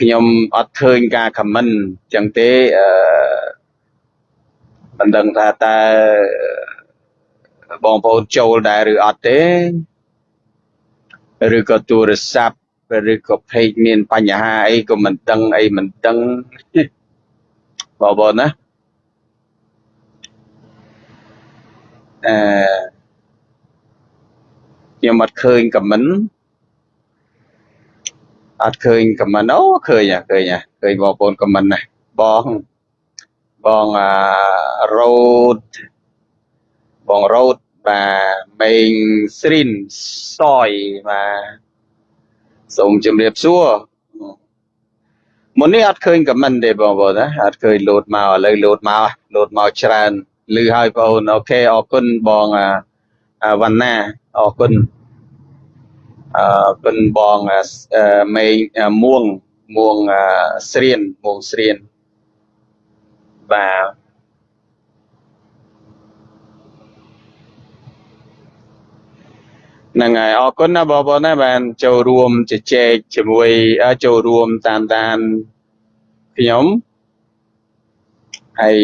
ខ្ញុំអត់ឃើញការខមមិនចឹងទេអឺមិនដឹងថាតើបងប្អូនចូលដែរឬអត់ទេឬក៏ទូរស័ព្ទឬក៏ page មានបញ្ហាអីក៏មិនដឹងអីមិនដឹងបងប្អូនណាអឺខ្ញុំអត់ឃើញខមមិន អត់ឃើញខមមិនអូឃើញហ่ะឃើញហ่ะឃើញបងប្អូនខមមិនណាបងបងអារ៉ូតបងរ៉ូតបាទមេងស្រីនសយបាទសូមជម្រាបសួរមុននេះអត់ឃើញខមមិនទេបងប្អូនណាអត់ឃើញលោតមកឥឡូវលោតមកលោតមកច្រើនលឺហើយបងប្អូនអូខេអរគុណបងអាវណ្ណាអរគុណ អឺគុណបងមេងមួងមួងស្រៀនមួងស្រៀនបាទហ្នឹងហើយអរគុណណាបងប្អូនណាបានចូលរួមជជែកជាមួយចូលរួមតាមដានខ្ញុំហើយ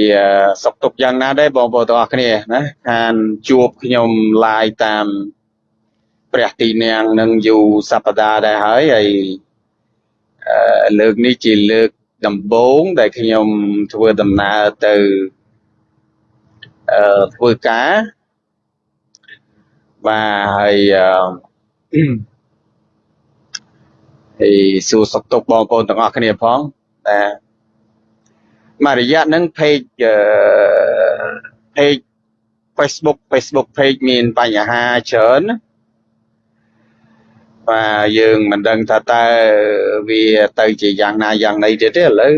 សុខទុក្ខយ៉ាងណាដែរបងប្អូនទាំងអស់គ្នាណាខានជួបខ្ញុំ live តាម ព្រះទីនាងនឹងយូរសប្តាហ៍ដែរហើយហើយលើកនេះជាលើកដំបូងដែលខ្ញុំធ្វើដំណើរទៅអឺធ្វើការបាទហើយហើយសួរសុខទុក្ខបងប្អូនទាំងអស់គ្នាផងតែមួយរយៈហ្នឹង page page Facebook Facebook page មានបញ្ហាច្រើន បាទយើងមិនដឹងថាតើវាទៅជាយ៉ាងណាយ៉ាងណីទៀតទេឥឡូវ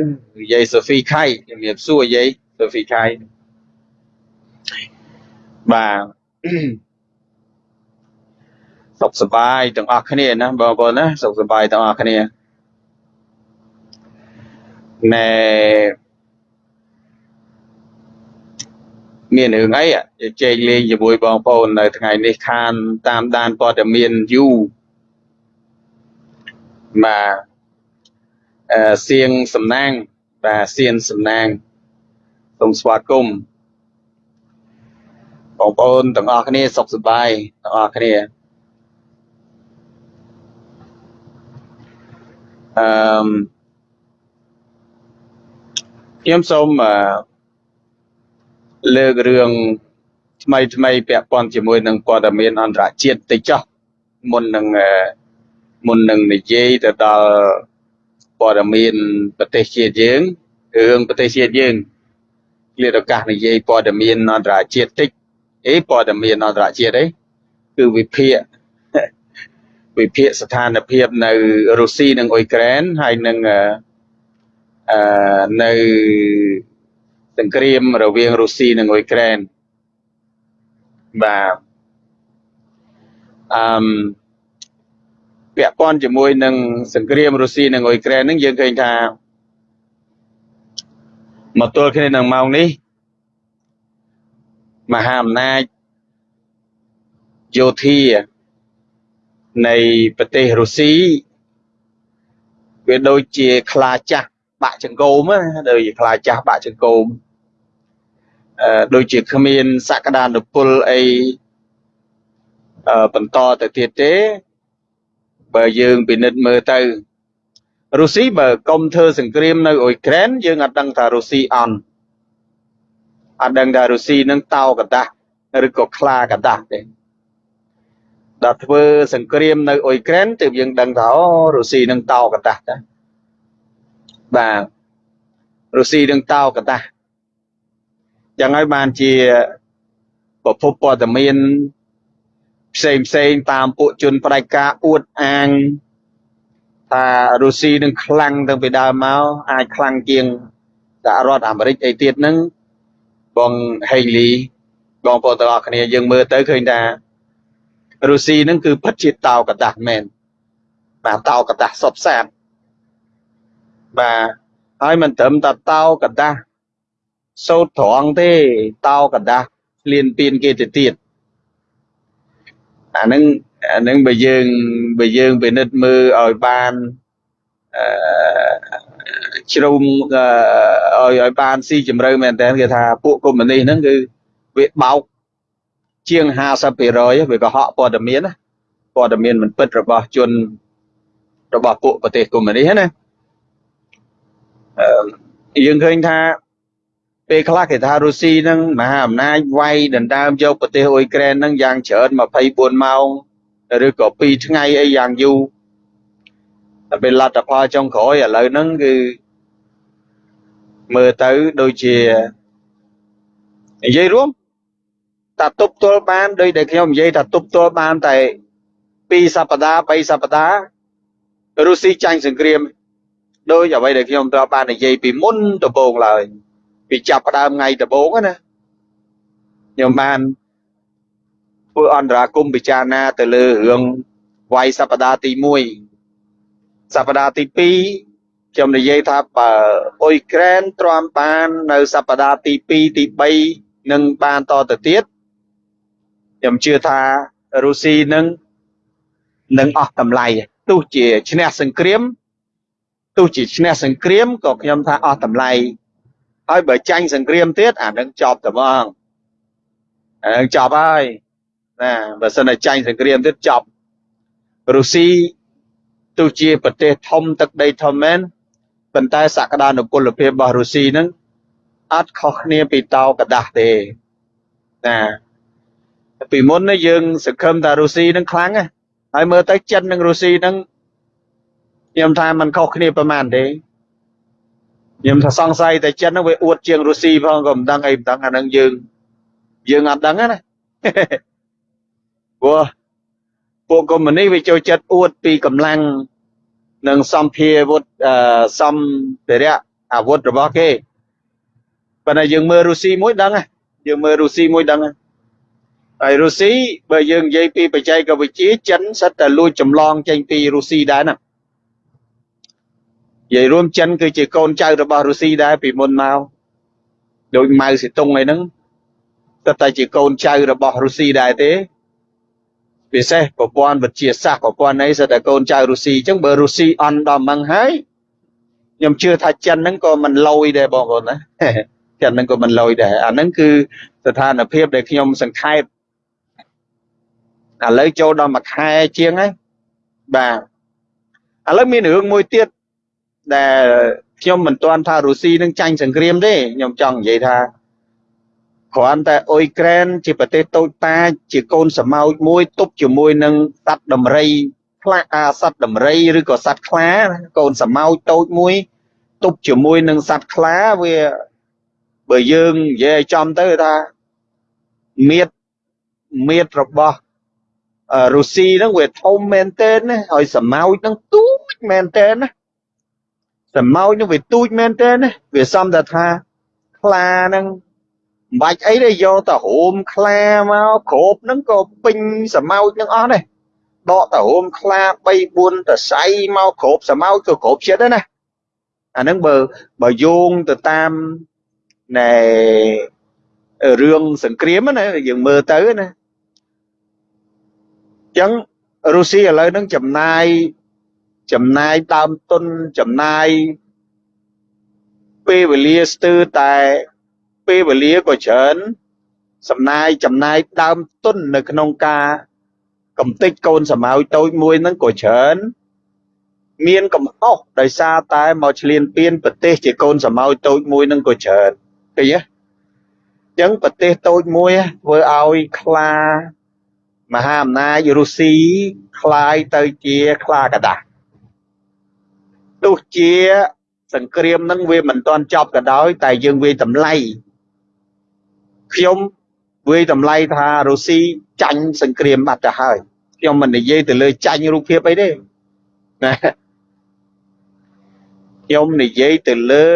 យាយសូហ្វីខៃជំរាបសួរយាយសូហ្វីខៃបាទសុខសប្បាយទាំងអស់គ្នាណាបងប្អូនណាសុខសប្បាយទាំងអស់គ្នាណែមានរឿងអីជែកលេងជាមួយបងប្អូននៅថ្ងៃនេះខានតាមដានព័ត៌មានយូរ បាទអឺសៀងសំណាងបាទសៀនសំណាងសូមស្វាគមន៍បងប្អូនទាំងអស់គ្នាសុខសប្បាយទាំងអស់គ្នាអឺខ្ញុំសូមលើករឿងថ្មីថ្មីពាក់ព័ន្ធជាមួយនឹងព័ត៌មានអន្តរជាតិតិចចុះមុននឹង មុននឹងនិយាយទៅដល់ព័ត៌មានប្រទេសជាតិយើងរឿងប្រទេសជាតិយើងគ្លៀតឱកាសនិយាយព័ត៌មានអន្តរជាតិតិចអីព័ត៌មានអន្តរជាតិអីគឺវិភាគវិភាគស្ថានភាពនៅរុស្ស៊ីនិងអ៊ុយក្រែនហើយនឹងអឺនៅសង្គ្រាមរវាងរុស្ស៊ីនិងអ៊ុយក្រែនបាទអឺម ពាក់ព័ន្ធជាមួយនឹងសង្គ្រាមរុស្ស៊ីនិងអ៊ុយក្រែនហ្នឹងយើងឃើញថាមកទល់គ្នានឹងម៉ោងនេះមហាអំណាចយោធានៃប្រទេសរុស្ស៊ីវាដូចជាខ្លាចាស់បាក់ចង្កូមណាដូចជាខ្លាចាស់បាក់ចង្កូមអឺដូចជាគ្មានសក្តានុពលអីបន្តទៅទៀតទេ បើយើងពិនិត្យមើលទៅរុស្ស៊ីបើកុំធ្វើសង្គ្រាមនៅអ៊ុយក្រែនយើងអត់ដឹងថារុស្ស៊ីអន់អត់ដឹងថារុស្ស៊ីនឹងតោកតាស់ឬក៏ខ្លាកតាស់ទេដល់ធ្វើសង្គ្រាមនៅអ៊ុយក្រែនទើបយើងដឹងថាអូរុស្ស៊ីនឹងតោកតាស់តាបាទរុស្ស៊ីនឹងតោកតាស់ចឹងហើយបានជាប្រភពព័ត៌មាន ផ្សេងផ្សេងតាមពួកជនផ្ដាច់ការអួតអាងថារុស្ស៊ីនឹងខ្លាំងតាំងពីដើមមកអាចខ្លាំងជាងសហរដ្ឋអាមេរិកអីទៀតហ្នឹងបងហេងលីបងប្អូនទាំងអស់គ្នាយើងមើលទៅឃើញថារុស្ស៊ីហ្នឹងគឺពិតជាតោកតាស់មែនបាទតោកតាស់សពសាតបាទហើយមិនត្រឹមតែតោកតាស់សោតត្រង់ទេតោកតាស់លៀនពៀនគេទៅទៀត អាហ្នឹងអាហ្នឹងបើយើងបើយើងពិនិត្យមើលឲ្យបានអជ្រុំឲ្យឲ្យបានស៊ីជម្រៅមែនតើគេថាពួកកុម្មុយនីសហ្នឹងគឺវាបោកជាង50%វាកុហកព័ត៌មានណាព័ត៌មានមិនពិតរបស់ជនរបស់ពួកប្រទេសកុម្មុយនីសណាអឺយើងឃើញថា ពេលខ្លះគេថារុស្ស៊ីនឹងមហាអំណាចវាយដណ្ដើមយកប្រទេសអ៊ុយក្រែននឹងយ៉ាងច្រើន24ម៉ោងឬក៏2ថ្ងៃអីយ៉ាងយូរតែពេលលទ្ធផលចុងក្រោយឥឡូវហ្នឹងគឺមើលទៅដូចជានិយាយរួមតាទប់ទល់បានដោយដែលខ្ញុំនិយាយថាទប់ទល់បានតែ2សប្តាហ៍3សប្តាហ៍រុស្ស៊ីចាញ់សង្គ្រាមដោយអ្វីដែលខ្ញុំត្រូវបាននិយាយពីមុនដំបូងឡើយ ពីចាប់ផ្ដើមថ្ងៃដំបូងណាខ្ញុំបានធ្វើអន្តរាគមពិចារណាទៅលើរឿងវាយសប្តាហ៍ទី1សប្តាហ៍ទី2ខ្ញុំនិយាយថាបើអ៊ុយក្រែនទ្រាំបាននៅសប្តាហ៍ទី2ទី3នឹងបានតទៅទៀតខ្ញុំជឿថារុស្ស៊ីនឹងនឹងអស់តម្លៃទោះជាឈ្នះសង្គ្រាមទោះជាឈ្នះសង្គ្រាមក៏ខ្ញុំថាអស់តម្លៃ ហើយបើចាញ់សង្គ្រាមទៀតអានឹងចប់តែហ្មងអានឹងចប់ហើយណាបើសិនតែចាញ់សង្គ្រាមទៀតចប់រុស្ស៊ីទោះជាប្រទេសធំទឹកដីធំមែនប៉ុន្តែសក្តានុពលភាពរបស់រុស្ស៊ីហ្នឹងអត់ខុសគ្នាពីតោកដាស់ទេណាពីមុននេះយើងសង្ឃឹមថារុស្ស៊ីនឹងខ្លាំងណាហើយមើលទៅចិននិងរុស្ស៊ីនឹងខ្ញុំថាมันខុសគ្នាប្រហែលទេ ខ្ញុំថាសង្ស័យតែចិនហ្នឹងវាអួតជាងរុស្ស៊ីផងក៏មិនដឹងអីមិនដឹងអាហ្នឹងយើងយើងអត់ដឹងណាព្រោះពួកកុម្មុយនីសវាចូលចិត្តអួតពីកម្លាំងនិងសម្ភាវុធសម្ភារៈអាវុធរបស់គេប៉ុន្តែយើងមើលរុស្ស៊ីមួយដឹងយើងមើលរុស្ស៊ីមួយដឹងហើយរុស្ស៊ីបើយើងនិយាយពីបច្ចេកវិទ្យាចិនសិតតែលួចចម្លងចេញពីរុស្ស៊ីដែរណានិ យាយរួមចិនគឺជាកូនចៅរបស់រុស្ស៊ីដែរពីមុនមកដូចម៉ៅសេតុងអីហ្នឹងតែតែជាកូនចៅរបស់រុស្ស៊ីដែរទេពិសេសប្រព័ន្ធវិទ្យាសាស្ត្រប្រព័ន្ធអីសិតតែកូនចៅរុស្ស៊ីអញ្ចឹងបើរុស្ស៊ីអន់ដល់ម៉ងហើយខ្ញុំជឿថាចិនហ្នឹងក៏មិនលយដែរបងប្អូនណាចិនហ្នឹងក៏មិនលយដែរអាហ្នឹងគឺស្ថានភាពដែលខ្ញុំសង្ខេបឥឡូវចូលដល់មួយខែជាងហើយបាទឥឡូវមានរឿងមួយទៀត ដែលខ្ញុំមិនទាន់ថារុស្ស៊ីនឹងចាញ់សង្គ្រាមទេខ្ញុំចង់និយាយថាគ្រាន់តែអ៊ុយក្រែនជាប្រទេសតូចតាចជាកូនសមោចមួយទប់ជាមួយនឹងសត្វដំរីខ្លាអាសត្វដំរីឬក៏សត្វខ្លា កូនសមោចតូចមួយទប់ជាមួយនឹងសត្វខ្លាវាបើយើងនិយាយចំទៅថាមៀតមៀតរបស់រុស្ស៊ីហ្នឹងវាធំមែនទែនណាហើយសមោចហ្នឹងទូចមែនទែនណា សមោចហ្នឹងវាទូចមែនទែនណាវាសំតែថាខ្លាហ្នឹងមិនបាច់អីទេយកទៅហូមខ្លាមកគ្របហ្នឹងក៏ពេញសមោចហ្នឹងអស់ដែរដកទៅហូមខ្លា3 4តសៃមកគ្របសមោចក៏គ្របចិត្តដែរណាអាហ្នឹងបើបើយោងទៅតាមណែរឿងសង្គ្រាមណាយើងមើលទៅណាចឹងរុស្ស៊ីឥឡូវហ្នឹងចំណាយ ចំណាយដើមទុនចំណាយពេលវេលាស្ទើរតែពេលវេលាក៏ច្រើនសំណាយចំណាយដើមទុននៅក្នុងការកំទេចកូនសមោចតូចមួយហ្នឹងក៏ច្រើនមានកំហុសដោយសារតែមកឆ្លៀនពៀនប្រទេសជាកូនសមោចតូចមួយហ្នឹងក៏ច្រើនឃើញទេអញ្ចឹងប្រទេសតូចមួយធ្វើឲ្យខ្លាមហាអំណាចរុស្ស៊ីคล้ายទៅជាខ្លាកដាស់ ទោះជាសង្គ្រាមនឹងវាមិនទាន់ចប់ក៏ដោយតែយើងវាតម្លៃខ្ញុំវាតម្លៃថារុស្ស៊ីចាញ់សង្គ្រាមបាត់ទៅហើយខ្ញុំមិននិយាយទៅលើចាញ់រូបភាពអីទេណាខ្ញុំនិយាយទៅលើ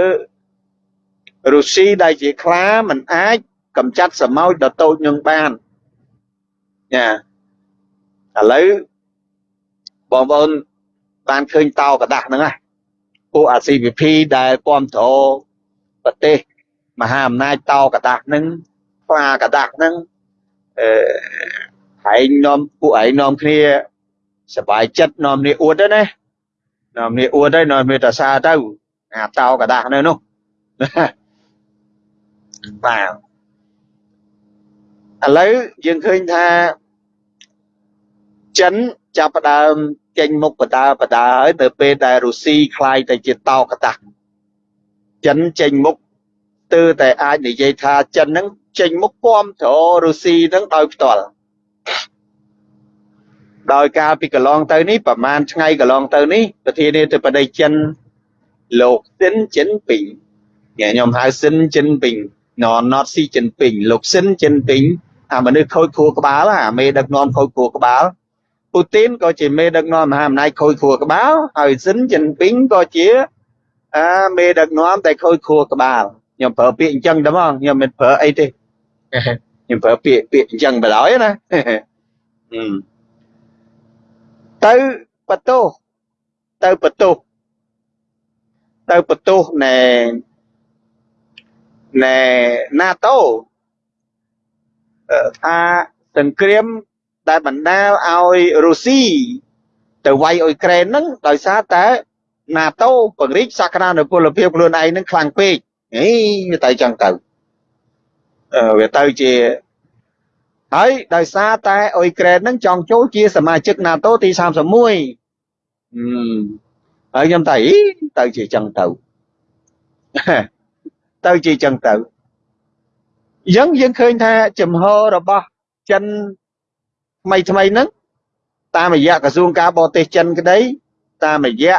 រុស្ស៊ីដែលជាខ្លាមិនអាចកំចាត់សមោចដ៏តូចនឹងបានចាឥឡូវបងប្អូនបានឃើញតោกระដាស់ហ្នឹងណា ពួកអាស៊ីវិភីដែលគ្រប់គ្រងប្រទេសមហាអំណាចតោកដាស់នឹងផ្លាកដាស់នឹងអឺឯងនាំពួកឯងនាំគ្នាសបាយចិត្តនាំគ្នាអួតទៅណានាំគ្នាអួតទៅនាំគ្នាតសាទៅអាតោកដាស់នៅនោះបាទឥឡូវយើងឃើញថាចិន ចាប់ផ្ដើមចេញមុខបដាបដាហើយទៅពេលដែលរុស្ស៊ីคล้ายទៅជាតោកតាចិនចេញមុខទើតែអាចនិយាយថាចិនហ្នឹងចេញមុខគាំទ្ររុស្ស៊ីហ្នឹងដោយផ្ទាល់ដោយការពីកន្លងទៅនេះប្រហែលថ្ងៃកន្លងទៅនេះប្រធានាធិបតីចិនលោកស៊ិនជីនពីងខ្ញុំហៅស៊ិនជីនពីង not not ស៊ីជីនពីងលោកស៊ិនជីនពីងអាមនុស្សខូចខួរក្បាលអាមេដឹកនាំខូចខួរក្បាល ពូទីនក៏ជាមេដឹកនាំមហាអំណាចខូចខួរក្បាលហើយស៊ិនជីនពីងក៏ជាអាមេដឹកនាំតែខូចខួរក្បាលខ្ញុំប្រើពាក្យអញ្ចឹងតែមកខ្ញុំមិនប្រើអីទេខ្ញុំប្រើពាក្យពាក្យអញ្ចឹងបណ្ដោយណាទៅបន្ទោសទៅបន្ទោសទៅបន្ទោសណែណែ NATO ថាសង្គ្រាម ដែលបណ្ដាលឲ្យរុស្ស៊ីទៅវាយអ៊ុយក្រែនហ្នឹងដោយសារតែ NATO ពង្រីកសក្តានុពលភាពខ្លួនឯងនឹងខ្លាំងពេកហេវាទៅចឹងទៅអឺវាទៅជាហើយដោយសារតែអ៊ុយក្រែននឹងចង់ចូលជាសមាជិក NATO ទី31ហឹមហើយខ្ញុំតែទៅជាចឹងទៅទៅជាចឹងទៅអញ្ចឹងយើងឃើញថាចំហរបស់ចិន ថ្មីថ្មីហ្នឹងតាមរយៈក្រសួងការបរទេសចិនក្តីតាមរយៈ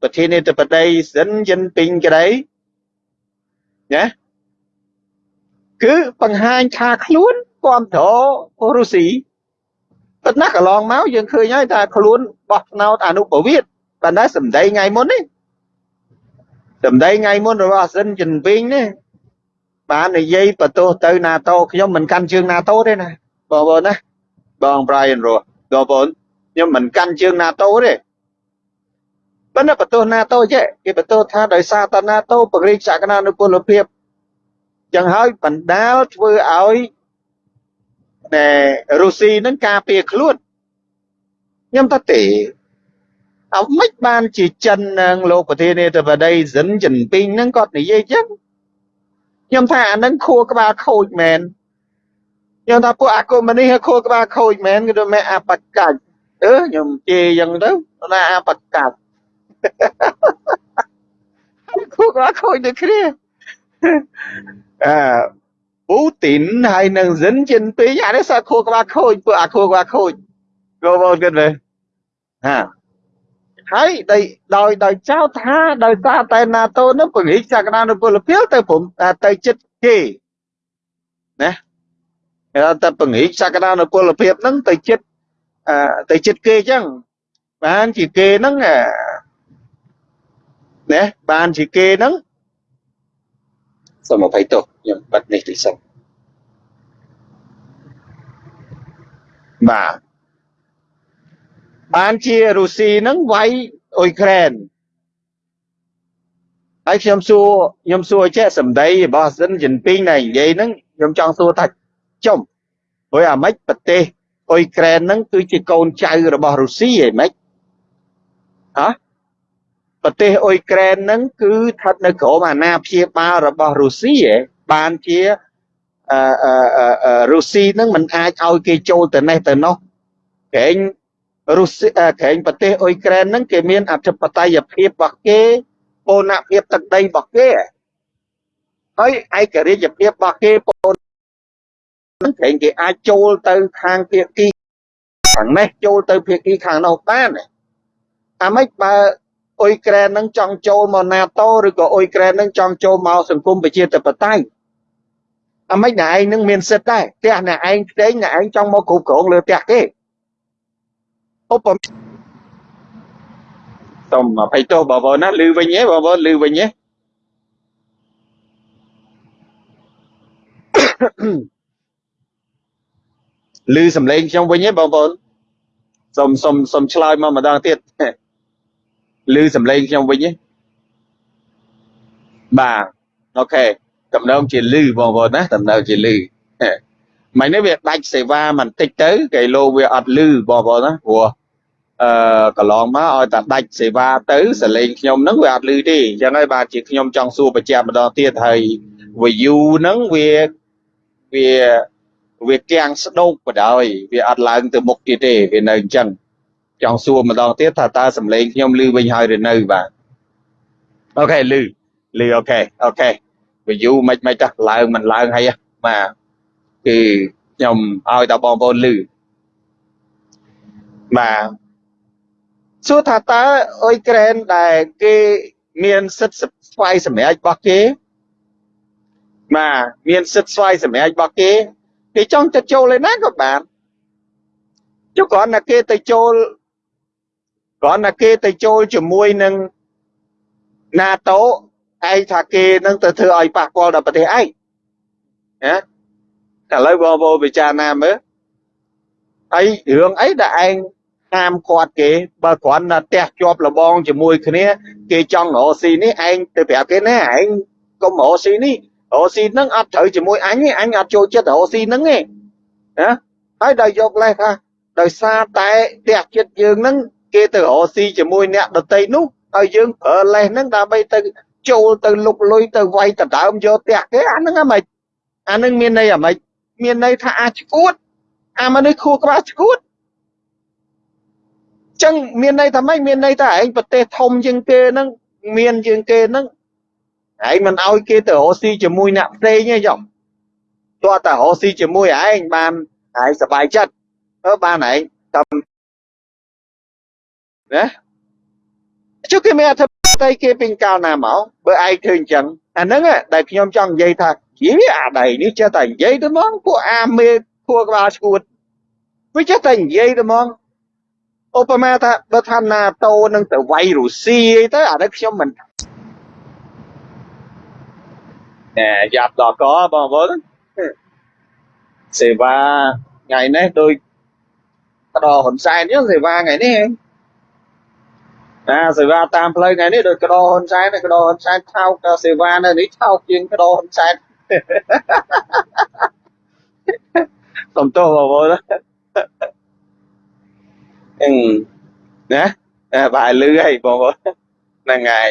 ប្រធានាធិបតីស៊ិនជីនពីងក្តីណាគឺបង្ហាញថាខ្លួនគ្រប់គ្រងរុស្ស៊ីប៉ុន្តែកន្លងមកយើងឃើញហើយថាខ្លួនបោះឆ្នោតអនុប្រវេតប៉ុន្តែសម្ដីថ្ងៃមុននេះសម្ដីថ្ងៃមុនរបស់ស៊ិនជីនពីងនេះបាននិយាយបន្ទោសទៅ NATO ខ្ញុំមិនកាន់ជើង NATO ទេណាបងប្អូនណា បង Brian រស់បងប្អូនខ្ញុំមិនកាន់ជើង NATO ទេប៉ុន្តែបន្ទោស NATO ចេះគេបន្ទោសថាដោយសារតែ NATO ពង្រីកសក្តានុពលភាពចឹងហើយបណ្ដាលធ្វើឲ្យតែរុស្ស៊ីនឹងការពារខ្លួនខ្ញុំថាទេអត់មិនបានជាចិននឹងលោកប្រធានាធិបតីស៊ិនជីនពីងនឹងគាត់និយាយចឹងខ្ញុំថាអានឹងខួរក្បាលខូចមែន ខ្ញុំថាពួកអាកុម្មុយនីខួរក្បាលខូចមែនគឺថាមែអបកាច់អឺខ្ញុំជេរចឹងទៅណាអបកាច់ខួរក្បាលខូចដូចគ្នាអឺពូទីនហើយនឹងស៊ិនជីនពីងអានេះសាខួរក្បាលខូចពួកអាខួរក្បាលខូចបងប្អូនគិតមើលហាហើយដោយដោយដោយចោទថាដោយសារតែ NATO នឹងពង្រីកសក្តានុពលភាពទៅព្រមទៅចិត្តគេណា តែពង្រីកសក្តានុពលភាពហ្នឹងទៅចិត្តទៅចិត្តគេអញ្ចឹងបានជាគេហ្នឹងណាបានជាគេហ្នឹងសូមអភ័យទោសខ្ញុំបិទនេះតិចសិនបាទបានជារុស្ស៊ីហ្នឹងវាយអ៊ុយក្រែនហើយខ្ញុំសួរខ្ញុំសួរចេះសម្ដីរបស់ស៊ិនជីនពីងដែលនិយាយហ្នឹងខ្ញុំចង់សួរថា ចុំព្រោះអាម៉េចប្រទេសអ៊ុយក្រែនហ្នឹងគឺជាកូនចៅរបស់រុស្ស៊ីហីម៉េចហ៎ប្រទេសអ៊ុយក្រែនហ្នឹងគឺស្ថិតនៅក្រោមអាណាព្យាបាលរបស់រុស្ស៊ីហ៎បានជាអឺរុស្ស៊ីហ្នឹងមិនអាចឲ្យគេចូលទៅនេះទៅនោះក្រែងរុស្ស៊ីក្រែងប្រទេសអ៊ុយក្រែនហ្នឹងគេមានអធិបតេយ្យភាពរបស់គេបូរណភាពទឹកដីរបស់គេហើយឯករាជ្យភាពរបស់គេបូរ នឹងក្រែងគេអាចចូលទៅខាងភាគីខាងនេះចូលទៅភាគីខាងនោះបានអាម៉េចបើអ៊ុយក្រែននឹងចង់ចូលមក NATO ឬក៏អ៊ុយក្រែននឹងចង់ចូលមកសង្គមប្រជាធិបតេយ្យអាម៉េចអ្នកឯងនឹងមានសិទ្ធដែរផ្ទះអ្នកឯងផ្សេងអ្នកឯងចង់មកគ្រប់គ្រងលើផ្ទះគេឧបមាសូមអភ័យទោសបងប្អូនណាឮវិញទេបងប្អូនឮវិញទេ ឮសំឡេងខ្ញុំវិញទេបងប្អូនសូមសូមសូមឆ្លើយមកម្ដងទៀតឮសំឡេងខ្ញុំវិញទេបាទអូខេតំណងជាលឺបងប្អូនណាតំណងជាលឺមិននេះវាដាច់សេវាបន្តិចទៅគេលោវាអត់លឺបងប្អូនណាព្រោះអឺកន្លងមកឲ្យតែដាច់សេវាទៅសលេងខ្ញុំហ្នឹងវាអត់លឺទេអញ្ចឹងហើយបាទជាខ្ញុំចង់សួរបញ្ជាក់ម្ដងទៀតហើយ view ហ្នឹងវាវា វាគាំងស្ដោកបដ ாய் វាអត់ឡើងទៅមុខទៀតទេវានៅអញ្ចឹងចង់សួរម្ដងទៀតថាតើសំឡេងខ្ញុំលឺវិញហើយឬនៅបាទអូខេលឺលឺអូខេអូខេ view មិនមិនតោះឡើងមិនឡើងហើយបាទគឺខ្ញុំឲ្យតបងប្អូនលឺបាទសួរថាតើអុយក្រែនដែលគេមានសិទ្ធិស្វ័យសម្រេចរបស់គេបាទមានសិទ្ធិស្វ័យសម្រេចរបស់គេ គេចង់ទៅចូលឯណាក៏បានចុះគ្រាន់តែគេទៅចូលគ្រាន់តែគេទៅចូលជាមួយនឹង NATO ឯងថាគេនឹងទៅធ្វើឲ្យប៉ះពាល់ដល់ប្រទេសឯងណាឥឡូវបងប្អូនពិចារណាមើលហើយរឿងអីដែលឯងហាមគាត់គេបើគ្រាន់តែផ្ទះជាប់លបងជាមួយគ្នា គេចង់រកស៊ីនេះឯងទៅប្រាប់គេណាឯងកុំរកស៊ីនេះ រកស៊ីហ្នឹងអត់ត្រូវជាមួយអញទេអញអត់ចូលចិត្តរកស៊ីហ្នឹងទេណាហើយដល់យកលេសថាដោយសារតែផ្ទះចិត្តយើងហ្នឹងគេទៅរកស៊ីជាមួយអ្នកដតីនោះហើយយើងប្រើលេសហ្នឹងដើម្បីទៅចូលទៅលុកលុយទៅវាយដដើមយកផ្ទះគេអាហ្នឹងហ្មងអាហ្នឹងមានន័យអ្ហ្មិចមានន័យថាអាចឈួតអាមនុស្សខួរក្បាលឈួតចឹងមានន័យថាម៉េចមានន័យថាឯងប្រទេសធំជាងគេហ្នឹងមានជាងគេហ្នឹង ឯងមិនឲ្យគេទៅរកស៊ីជាមួយអ្នកផ្សេងទេចុះទោះតែរកស៊ីជាមួយឯងបានឯងសប្បាយចិត្តអឺបានឯងតាមណាជុះគេមានអធិបតេយ្យគេពេញកាលណាមកបើឯងឃើញចឹងអាហ្នឹងដែលខ្ញុំចង់និយាយថាយីអាដៃនេះចេះតែនិយាយទៅហ្មងពួកអាមេខួរក្បាលឈួតវាចេះតែនិយាយទៅហ្មងឧបមាថាបើថាណាតូនឹងទៅវាយរុស្ស៊ីអីទៅអានេះខ្ញុំមិន ណែយ៉ាប់ដល់កបងប្អូនសេវាថ្ងៃនេះដូចកដោហ៊ុនសែនអញ្ចឹងសេវាថ្ងៃនេះណាសេវាតាមផ្លូវថ្ងៃនេះដូចកដោហ៊ុនសែនកដោហ៊ុនសែនថោកសេវានៅនេះថោកជាងកដោហ៊ុនសែនសំទោសបងប្អូនអឺណាបាយលឺហើយបងប្អូនហ្នឹងហើយ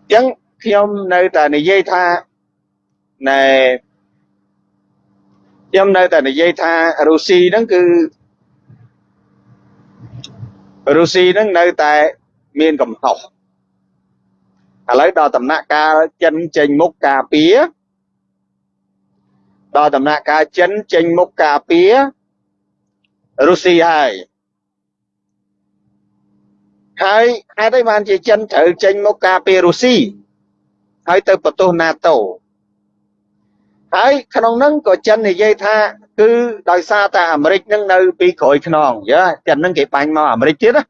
អញ្ចឹង ខ្ញុំនៅតែនិយាយថាណែខ្ញុំនៅតែនិយាយថារុស្ស៊ីហ្នឹងគឺរុស្ស៊ីហ្នឹងនៅតែមានកំហុសឥឡូវដល់ដំណាក់កាលចិនចេញមុខការពារដល់ដំណាក់កាលចិនចេញមុខការពាររុស្ស៊ីហើយហើយហេតុអីបានជាចិនត្រូវចេញមកការពាររុស្ស៊ី ហើយទៅបន្ទោស NATO ហើយក្នុងហ្នឹងក៏ចិននិយាយថា គឺដោយសារតែអាមេរិកនឹងនៅពីក្រោយខ្នងយ៉ាចិនហ្នឹងគេបាញ់មកអាមេរិកទៀតណា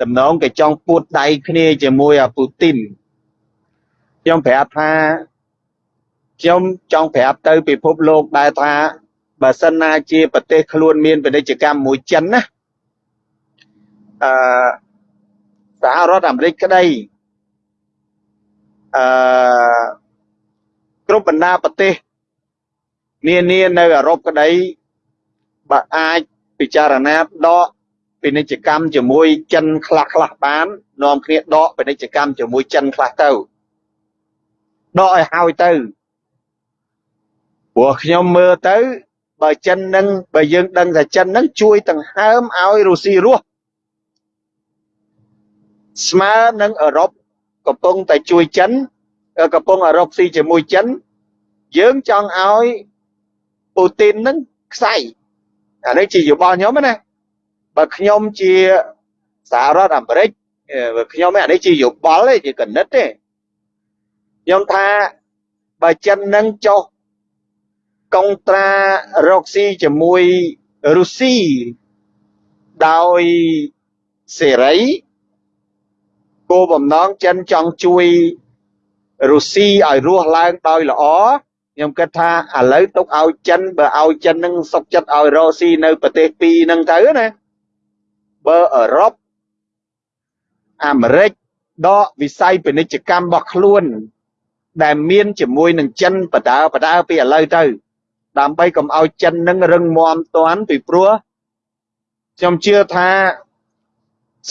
តំណងគេចង់ពួតដៃគ្នាជាមួយអាពូទីនខ្ញុំប្រាប់ថាខ្ញុំចង់ប្រាប់ទៅពិភពលោកដែរថាបើសិនណាជាប្រទេសខ្លួនមានពាណិជ្ជកម្មមួយចិនណាអឺសហរដ្ឋអាមេរិកក្តី អឺគ្រប់បណ្ដាប្រទេសនានានៅអឺរ៉ុបក្តីបើអាចពិចារណាដកពាណិជ្ជកម្មជាមួយចិនខ្លះខ្លះបាននាំគ្នាដកពាណិជ្ជកម្មជាមួយចិនខ្លះទៅដកឲ្យហើយទៅព្រោះខ្ញុំមើលទៅបើចិននឹងបើយើងដឹងថាចិននឹងជួយដង្ហើមឲ្យរុស្ស៊ីរស់ស្មើនឹងអឺរ៉ុប កំពុងតែជួយចិនកំពុងអឺរ៉ុបស៊ីជាមួយចិនយើងចង់ឲ្យពូទីននឹងខ្សែអានេះជាយោបល់ខ្ញុំណាបើខ្ញុំជាសហរដ្ឋអាមេរិកបើខ្ញុំអានេះជាយោបល់ទេជាកណិតទេខ្ញុំថាបើចិននឹងចុះកុងត្រារកស៊ីជាមួយរុស្ស៊ីដោយសេរី គោលបំណងចិនចង់ជួយរុស្ស៊ីឲ្យរស់ឡើងដោយល្អខ្ញុំគិតថាឥឡូវទុកឲ្យចិនបើឲ្យចិននឹងសុកចិត្តឲ្យរស់ស៊ីនៅប្រទេសពីរហ្នឹងទៅណាបើអឺរ៉ុបអាមេរិកដកវិស័យពាណិជ្ជកម្មរបស់ខ្លួន ដែលមានជាមួយនឹងចិនបដើបដើពីឥឡូវទៅ ដើម្បីកុំឲ្យចិននឹងរឹងមាំតាន់ពីព្រោះខ្ញុំជឿថា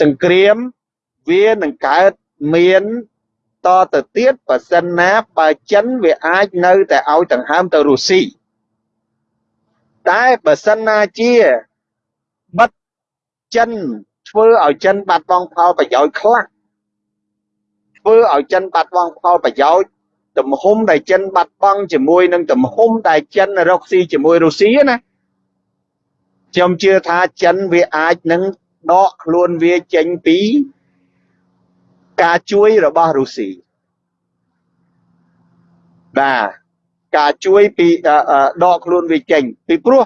សង្គ្រាម វានឹងកើតមានតទៅទៀតបើសិនណាបើចិនវាអាចនៅតែឲ្យដង្ហើមទៅរុស្ស៊ីតែបើសិនណាជាបិទចិនធ្វើឲ្យចិនបាត់បង់ផលប្រយោជន៍ខ្លះធ្វើឲ្យចិនបាត់បង់ផលប្រយោជន៍ទំហំដែលចិនបាត់បង់ជាមួយនឹងទំហំដែលចិនរកស៊ីជាមួយរុស្ស៊ីណាខ្ញុំជឿថាចិនវាអាចនឹងដកខ្លួនវាចេញពី ការជួយរបស់រុស្ស៊ីបាទការជួយពីដកខ្លួនវាចេញពីព្រោះ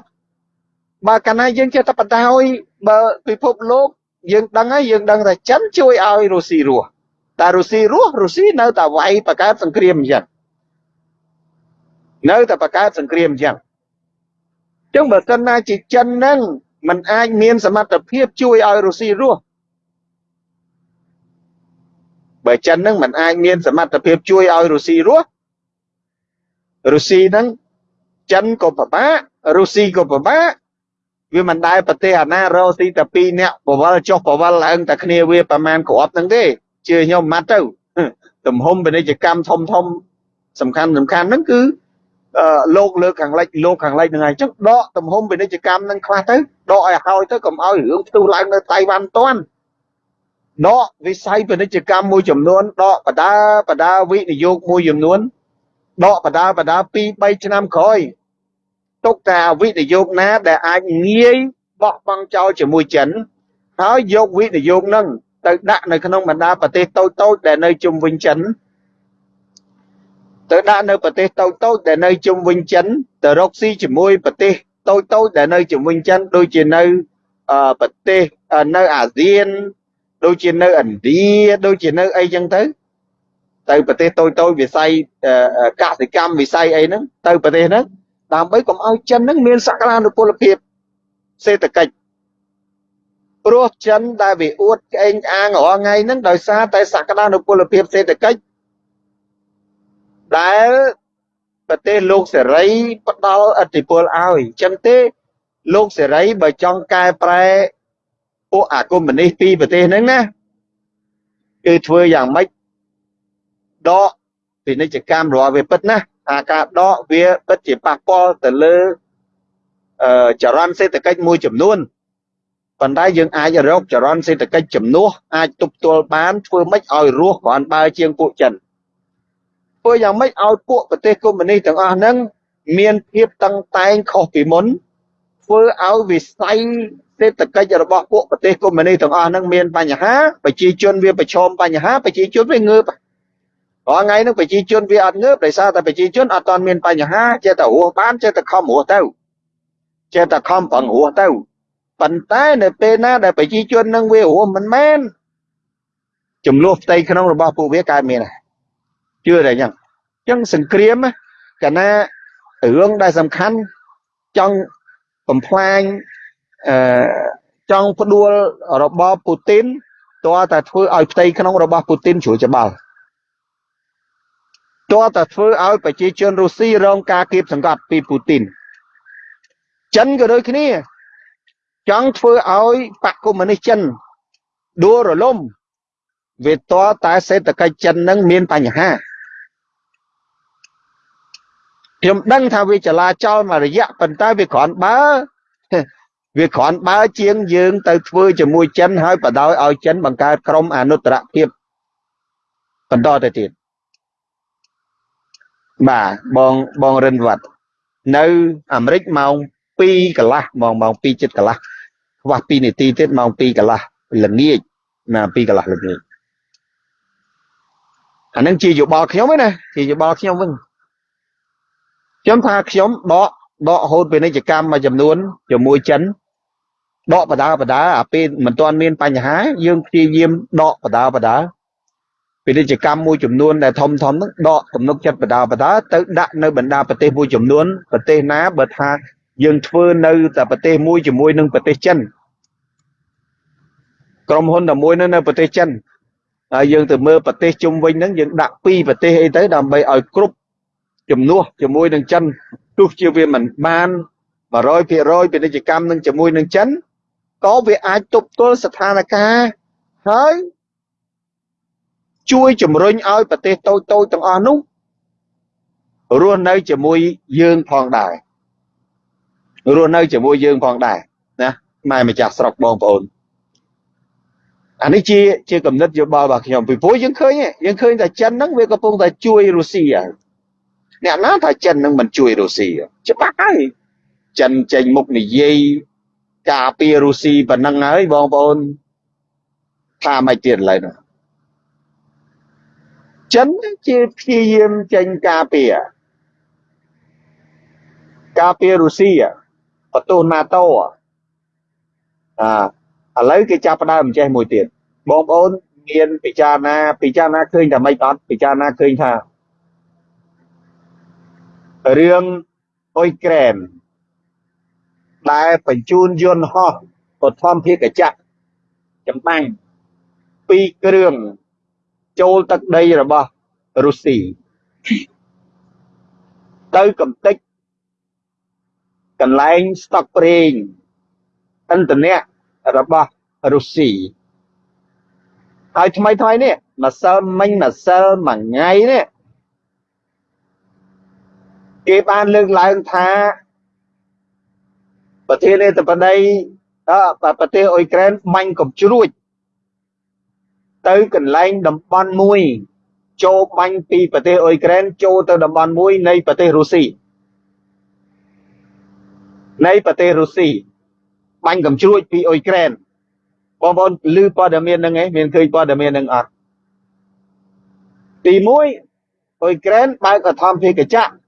បើកាលណាយើងចេះតែបដ ாய் បើពិភពលោកយើងដឹងហើយយើងដឹងថាចិនជួយឲ្យរុស្ស៊ីរស់តែរុស្ស៊ីរស់រុស្ស៊ីនៅតែវាយបង្កើតសង្គ្រាមអញ្ចឹងនៅតែបង្កើតសង្គ្រាមអញ្ចឹងអញ្ចឹងបើសិនណាជាចិនហ្នឹងมันអាចមានសមត្ថភាពជួយឲ្យរុស្ស៊ីរស់ បើចិនហ្នឹងมันអាចមានសមត្ថភាពជួយឲ្យរុស្ស៊ីរស់រុស្ស៊ីហ្នឹងចិនក៏ពិបាករុស្ស៊ីក៏ពិបាកវាមិនដែលប្រទេសអាណារស់ស៊ីតែ2នាក់បវលចុះបវលឡើងតែគ្នាវាប្រមាណក្របហ្នឹងទេជឿខ្ញុំម៉ាត់ទៅទំហំពាណិជ្ជកម្មធំធំសំខាន់សំខាន់ហ្នឹងគឺលោកលើខាងលិចលោកខាងលិចហ្នឹងហើយអញ្ចឹងដកទំហំពាណិជ្ជកម្មហ្នឹងខ្លះទៅដកឲ្យហើយទៅកុំឲ្យរឿងផ្ទុះឡើងនៅតៃវ៉ាន់តាន់ ដកវិស័យពាណិជ្ជកម្មមួយចំនួនដកបដាបដាវិនិយោគមួយចំនួនដកបដាបដា2 3ឆ្នាំក្រោយទុកតែវិនិយោគណា ដែលអាចងាយបោះបង់ចោលជាមួយចិនហើយយកវិនិយោគនឹងទៅដាក់នៅក្នុងបណ្ដាប្រទេសតូចតូចដែលនៅជុំវិញចិនទៅដាក់នៅប្រទេសតូចតូចដែលនៅជុំវិញចិនទៅរកស៊ីជាមួយប្រទេសតូចតូចដែលនៅជុំវិញចិនដូចជានៅប្រទេសនៅអាស៊ាន ដូចជានៅឥណ្ឌាដូចជានៅអីចឹងទៅទៅប្រទេសតូចតូចវិស័យកសិកម្មវិស័យអីហ្នឹងទៅប្រទេសហ្នឹងដើម្បីកុំឲ្យចិនហ្នឹងមានសក្តានុពលភាពសេដ្ឋកិច្ចព្រោះចិនដែលវាអួតក្អេងក្អាងរាល់ថ្ងៃហ្នឹងដោយសារតែសក្តានុពលភាពសេដ្ឋកិច្ចដែលប្រទេសលោកសេរីផ្ដល់ឥទ្ធិពលឲ្យអញ្ចឹងទេលោកសេរីបើចង់កែប្រែ ពួកអាកុម្មុយនីសពីប្រទេសហ្នឹងណាគឺធ្វើយ៉ាងម៉េចដកពាណិជ្ជកម្មរបស់វាពិតណាអាការដកវាពិតជាប៉ះពាល់ទៅលើអឺចរន្តសេដ្ឋកិច្ចមួយចំនួនប៉ុន្តែយើងអាចរកចរន្តសេដ្ឋកិច្ចចំនួនអាចទប់ទល់បានធ្វើម៉េចឲ្យរស់គ្រាន់បើជាងពួកចិនធ្វើយ៉ាងម៉េចឲ្យពួកប្រទេសកុម្មុយនីសទាំងអស់ហ្នឹងមានភាពតឹងតែងខុសពីមុនធ្វើឲ្យវិស័យ សេដ្ឋកិច្ចរបស់ពួកប្រទេសកុម្មុយនីសទាំងអស់ហ្នឹងមានបញ្ហាប្រជាជនវាប្រឈមបញ្ហាប្រជាជនវាងើបរាល់ថ្ងៃហ្នឹងប្រជាជនវាអត់ងើបដោយសារតែប្រជាជនអត់ទាន់មានបញ្ហាចេះតែរស់បានចេះតែខំរស់ទៅចេះតែខំប្រឹងរស់ទៅប៉ុន្តែនៅពេលណាដែលប្រជាជននឹងវារស់មិនមែនចំនួនផ្ទៃក្នុងរបស់ពួកវាកើតមានជឿតែអញ្ចឹងអញ្ចឹងសង្គ្រាមកាលណារឿងដែលសំខាន់ចង់បំផ្លាញ អឺចង់ផ្ដួលរបបពូទីនតើតែធ្វើឲ្យផ្ទៃក្នុងរបស់ពូទីនជ្រួលច្បាល់តើតែធ្វើឲ្យប្រជាជនរុស្ស៊ីរងការគៀបសង្កត់ពីពូទីនចិនក៏ដូចគ្នា ចង់ធ្វើឲ្យបកកុម្មុយនីសចិនដួលរលំវាតតែសេដ្ឋកិច្ចចិននឹងមានបញ្ហាខ្ញុំដឹងថាវាចលាចលមួយរយៈប៉ុន្តែវាគ្រាន់បើ វាគ្រាន់បើជាងយើងទៅធ្វើជាមួយចិនហើយបដោយឲ្យចិនបង្កើតក្រុមអនុត្តរភាពបន្តទៅទៀតបាទបងបងរិនវត្តនៅអាមេរិកម៉ោង2កន្លះម៉ោងម៉ោង2ចិត្តកន្លះខ្វះ2នាទីទៀតម៉ោង2កន្លះល្ងាចណា2កន្លះល្ងាចអានឹងជាយោបល់ខ្ញុំឯណាជាយោបល់ខ្ញុំវិញខ្ញុំថាខ្ញុំដក ដកហូតពាណិជ្ជកម្មមួយចំនួនជាមួយចិនដកបដាបដាអាពេលមិនទាន់មានបញ្ហា យើងព្យាយាមដកបដាបដាពាណិជ្ជកម្មមួយចំនួនដែលធំធំហ្នឹងដកទំនុកចិត្តបដាបដាទៅដាក់នៅបណ្ដាប្រទេសមួយចំនួនប្រទេសណាបើថាយើងធ្វើនៅតែប្រទេសមួយជាមួយនឹងប្រទេសចិនក្រុមហ៊ុនតែមួយនៅនៅប្រទេសចិនហើយយើងទៅមើលប្រទេសជុំវិញហ្នឹងយើងដាក់ពីរប្រទេសអីទៅដើម្បីឲ្យគ្រប់ជំនួសជាមួយនឹងចិន ទោះជាវាមិនបាន100%ពាណិជ្ជកម្មនឹងជាមួយនឹងចិនក៏វាអាចទប់ទល់ស្ថានភាពហើយជួយជំរុញឲ្យប្រទេសតូចតូចទាំងអស់នោះរស់នៅជាមួយយើងផងដែររស់នៅជាមួយយើងផងដែរណាម៉ែម្ចាស់ស្រុកបងប្អូនអានេះជាជាកំណត់យោបល់របស់ខ្ញុំពីព្រោះយើងឃើញយើងឃើញតែចិនហ្នឹងវាកំពុងតែជួយរុស្ស៊ីហើយ អ្នកណាថាចិននឹងមិនជួយរុស្ស៊ីច្បាស់ហើយចិនចេញមុខនិយាយការពាររុស្ស៊ីប៉ុណ្ណឹងហើយបងប្អូនថាមិនទៀតឡើយនោះចិនជាព្យាយាមចេញការពារការពាររុស្ស៊ីបន្ទោស NATO អាឥឡូវគេចាប់ផ្ដើមចេះមួយទៀតបងប្អូនមានពិចារណាពិចារណាឃើញថាម៉េចអត់ពិចារណាឃើញថា រឿងអ៊ុយក្រែន ដែលបញ្ជូនយន្តហោះបឋមភាគចក្រចម្បាញ់ពីរគ្រឿងចូលទឹកដីរបស់រុស្ស៊ីទៅកំទេចកន្លែងស្តុកប្រេងឥន្ធនៈរបស់រុស្ស៊ីហើយថ្មីថ្មីនេះម្សិលមិញម្សិលមួយថ្ងៃនេះ គេបានលើកឡើងថាប្រធានាធិបតីប្រទេសអ៊ុយក្រែនបាញ់កំជ្រួចទៅកន្លែងតំបន់មួយចូលបាញ់ពីប្រទេសអ៊ុយក្រែនចូលទៅតំបន់មួយនៃប្រទេសរុស្ស៊ីនៃប្រទេសរុស្ស៊ីបាញ់កំជ្រួចពីអ៊ុយក្រែនបងប្អូនឮព័ត៌មានហ្នឹងឯងមានឃើញព័ត៌មានហ្នឹងអត់ទី1អ៊ុយក្រែនបើកអធម្មភាគចក្រ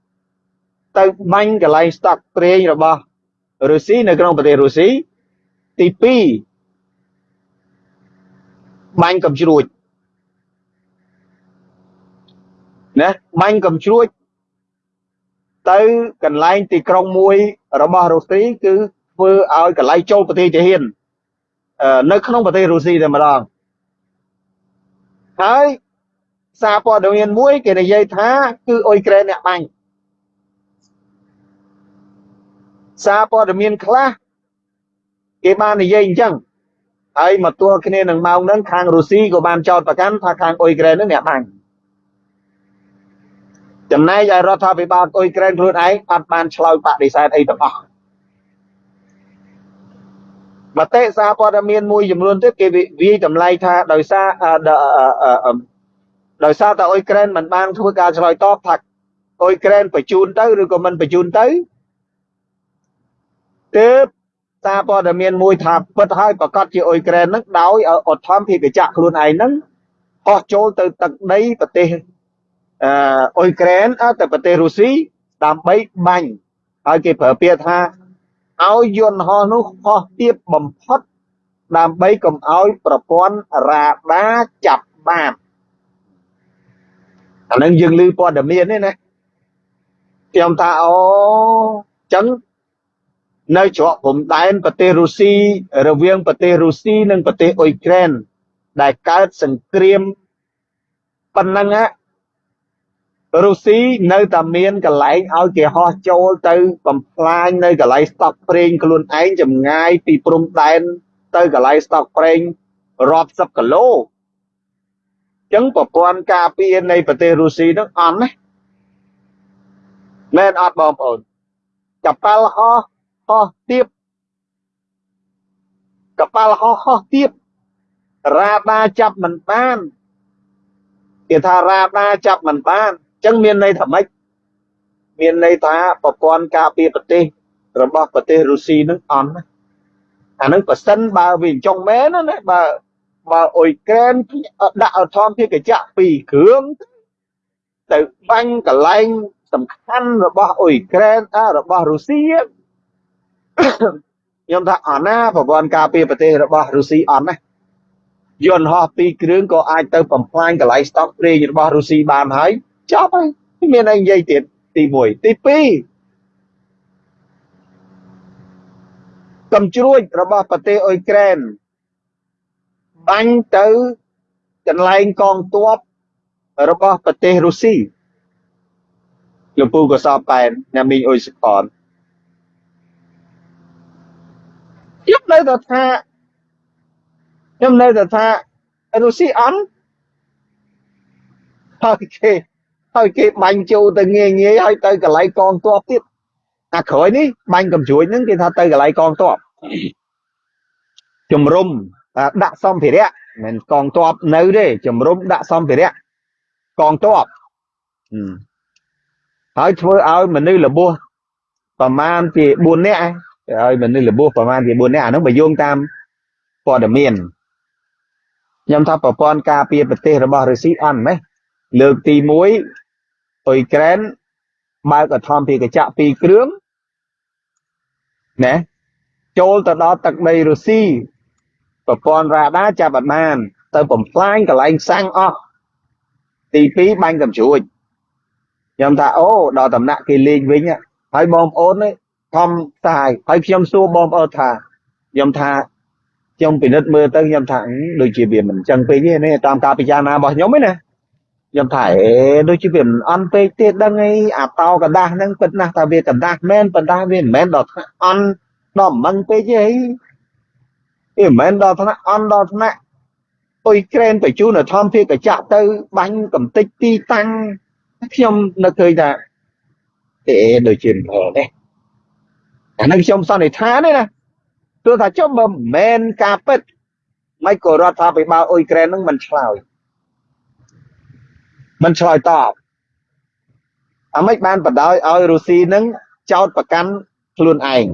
ទៅបាញ់កន្លែងស្តុកប្រេងរបស់រុស្ស៊ីនៅក្នុងប្រទេសរុស្ស៊ីទី2បាញ់កំជ្រួចណាបាញ់កំជ្រួចទៅកន្លែងទីក្រុងមួយរបស់រុស្ស៊ីគឺធ្វើឲ្យកន្លែងចូលប្រទេសទាហាននៅក្នុងប្រទេសរុស្ស៊ីតែម្ដងហើយសារព័ត៌មានមួយគេនិយាយថាគឺអ៊ុយក្រែនអ្នកបាញ់ សារព័ត៌មានខ្លះគេបាននិយាយអញ្ចឹងហើយមកទល់គ្នានឹងម៉ោងហ្នឹងខាងរុស្ស៊ីក៏បានចោទប្រកាន់ថាខាងអ៊ុយក្រែនហ្នឹងអ្នកបាញ់ចំណែកឯរដ្ឋាភិបាលអ៊ុយក្រែនខ្លួនឯងអត់បានឆ្លើយបដិសេធអីទាំងអស់មតិសារព័ត៌មានមួយចំនួនទៀតគេវាយតម្លៃថាដោយសារដោយសារតែអ៊ុយក្រែនមិនបានធ្វើការឆ្លើយតបថាអ៊ុយក្រែនបញ្ជូនទៅឬក៏មិនបញ្ជូនទៅ ទើបសារព័ត៌មានមួយថាពិតហើយប្រកាសជាអ៊ុយក្រែននឹងដោយអធម្មភាគចក្រខ្លួនឯងនឹងហោះចូលទៅទឹកដីប្រទេសអ៊ុយក្រែនទៅប្រទេសរុស្ស៊ីដើម្បីបាញ់ហើយគេប្រើពាក្យថាឲ្យយន្តហោះនោះហោះទាបបំផុតដើម្បីកុំឲ្យប្រព័ន្ធរ៉ាដាចាប់បានអានឹងយើងឮព័ត៌មាននេះណាខ្ញុំថាអូចឹង នៅច្រកព្រំដែនប្រទេសរុស្ស៊ីរវាងប្រទេសរុស្ស៊ីនិងប្រទេសអ៊ុយក្រែនដែលកើតសង្គ្រាមប៉ុណ្ណឹងរុស្ស៊ីនៅតែមានកន្លែងឲ្យគេហោះចូលទៅបំផ្លាញនៅកន្លែងស្តុកប្រេងខ្លួនឯងចម្ងាយពីព្រំដែនទៅកន្លែងស្តុកប្រេងរាប់សិបគីឡូអញ្ចឹងប្រព័ន្ធការពារនៃប្រទេសរុស្ស៊ីនឹងអន់ណាមែនអត់បងប្អូន កប៉ាល់ហោះ ហោះទៀបកប៉ាល់ហោះហោះទៀបរ៉ាដាចាប់មិនបានគេថារ៉ាដាចាប់មិនបានអញ្ចឹងមានន័យថាម៉េចមានន័យថាប្រព័ន្ធការពារប្រទេសរបស់ប្រទេសរុស្ស៊ីនឹងអន់ណាអានឹងប៉ះសិនបើវាអញ្ចឹងមែនណាបើបើអ៊ុយក្រែនដាក់អធម្មភាគចក្រពីរគ្រឿងទៅបាញ់កន្លែងសំខាន់របស់អ៊ុយក្រែនរបស់រុស្ស៊ី ខ្ញុំថាអត់ណាប្រព័ន្ធការពារប្រទេសរបស់រុស្ស៊ីអត់ណាយន្តហោះពីរគ្រឿងក៏អាចទៅបំផ្លាញកន្លែងស្តុកប្រេងរបស់រុស្ស៊ីបានហើយចប់ហើយមានអីនិយាយទៀតទី1ទី2កំជ្រួចរបស់ប្រទេសអ៊ុយក្រែនបាញ់ទៅកន្លែងកងទ័ពរបស់ប្រទេសរុស្ស៊ីលោកពូកសបប៉ែនអ្នកមីងអ៊ុយសផនខ្ញុំ នៅនៅតែថាខ្ញុំនៅតែថារុស្ស៊ីអន់ហើយគេហើយគេបាញ់ចូលទៅងាយងាយហើយទៅកន្លែងកងទ័ពទៀតអាក្រោយនេះបាញ់កំជ្រួចហ្នឹងគេថាទៅកន្លែងកងទ័ពជំរុំដាក់សម្ភារៈមិនកងទ័ពនៅទេជំរុំដាក់សម្ភារៈកងទ័ពហើយធ្វើឲ្យមនុស្សរបួសប្រមាណជា4នាក់ ឲ្យមនុស្សរបួសប្រមាណជា4នាក់អានោះបើយោងតាមព័ត៌មានខ្ញុំថាប្រព័ន្ធការពារប្រទេសរបស់រុស្ស៊ីអន់ម៉េះលើកទី1អ៊ុយក្រែនបើកអធំពីកញ្ចក់ពីរគ្រឿងណាចូលទៅដល់ទឹកដីរុស្ស៊ីប្រព័ន្ធរ៉ាដាចាប់អត់បាន ទៅបំផ្លាញកន្លែងសាំងអស់ទី2បាញ់កំជ្រួចខ្ញុំថាអូដល់តំណាក់គេលេងវិញហើយបងប្អូន ខំតាយហើយខ្ញុំសួរបងប្អូនថាខ្ញុំថាខ្ញុំពិនិត្យមើលទៅខ្ញុំថាដូចជាវាមិនចឹងពេកទេនេះតាមការពិចារណារបស់ខ្ញុំឯណាខ្ញុំថាអេដូចជាវាមិនអន់ពេកទេដឹងអីអាតោកដាស់ហ្នឹងពិតណាស់ថាវាកដាស់មែនប៉ុន្តែវាមិនមែនដល់ថ្នាក់អន់ដល់មិនពេកទេហីវាមិនមែនដល់ថ្នាក់អន់ដល់ថ្នាក់អុយក្រែនបញ្ជូនធម្មភាកកចាក់ទៅបាញ់កំតិចទីតាំងខ្ញុំនៅឃើញថាអេដូចជាមិនផងទេ អានឹងខ្ញុំសន្និដ្ឋានទេណាទោះថាចុះបើមិនមែនការពិតមិនក៏រដ្ឋាភិបាលអ៊ុយក្រែននឹងមិនឆ្លើយមិនឆ្លើយតបអាម៉េចបានបដ ாய் ឲ្យរុស្ស៊ីនឹងចោតប្រកាន់ខ្លួនឯង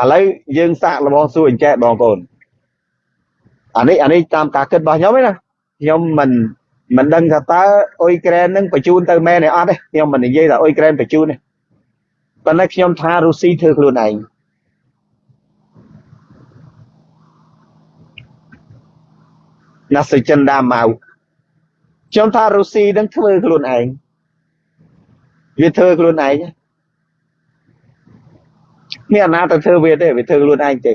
ឥឡូវយើងសាកល្បងសួរអញ្ចេះបងប្អូនអានេះអានេះតាមការគិតរបស់ខ្ញុំឯណាខ្ញុំមិនមិនដឹងថាតើអ៊ុយក្រែននឹងបញ្ជូនទៅមែនទេអត់ទេខ្ញុំមិននិយាយថាអ៊ុយក្រែនបញ្ជូនទេ ប៉ុន្តែខ្ញុំថារុស្ស៊ីធ្វើខ្លួនឯងណាសិចិនដាម៉ៅខ្ញុំថារុស្ស៊ីនឹងធ្វើខ្លួនឯងវាធ្វើខ្លួនឯងមានអាណាទៅធ្វើវាទេវាធ្វើខ្លួនឯងទេ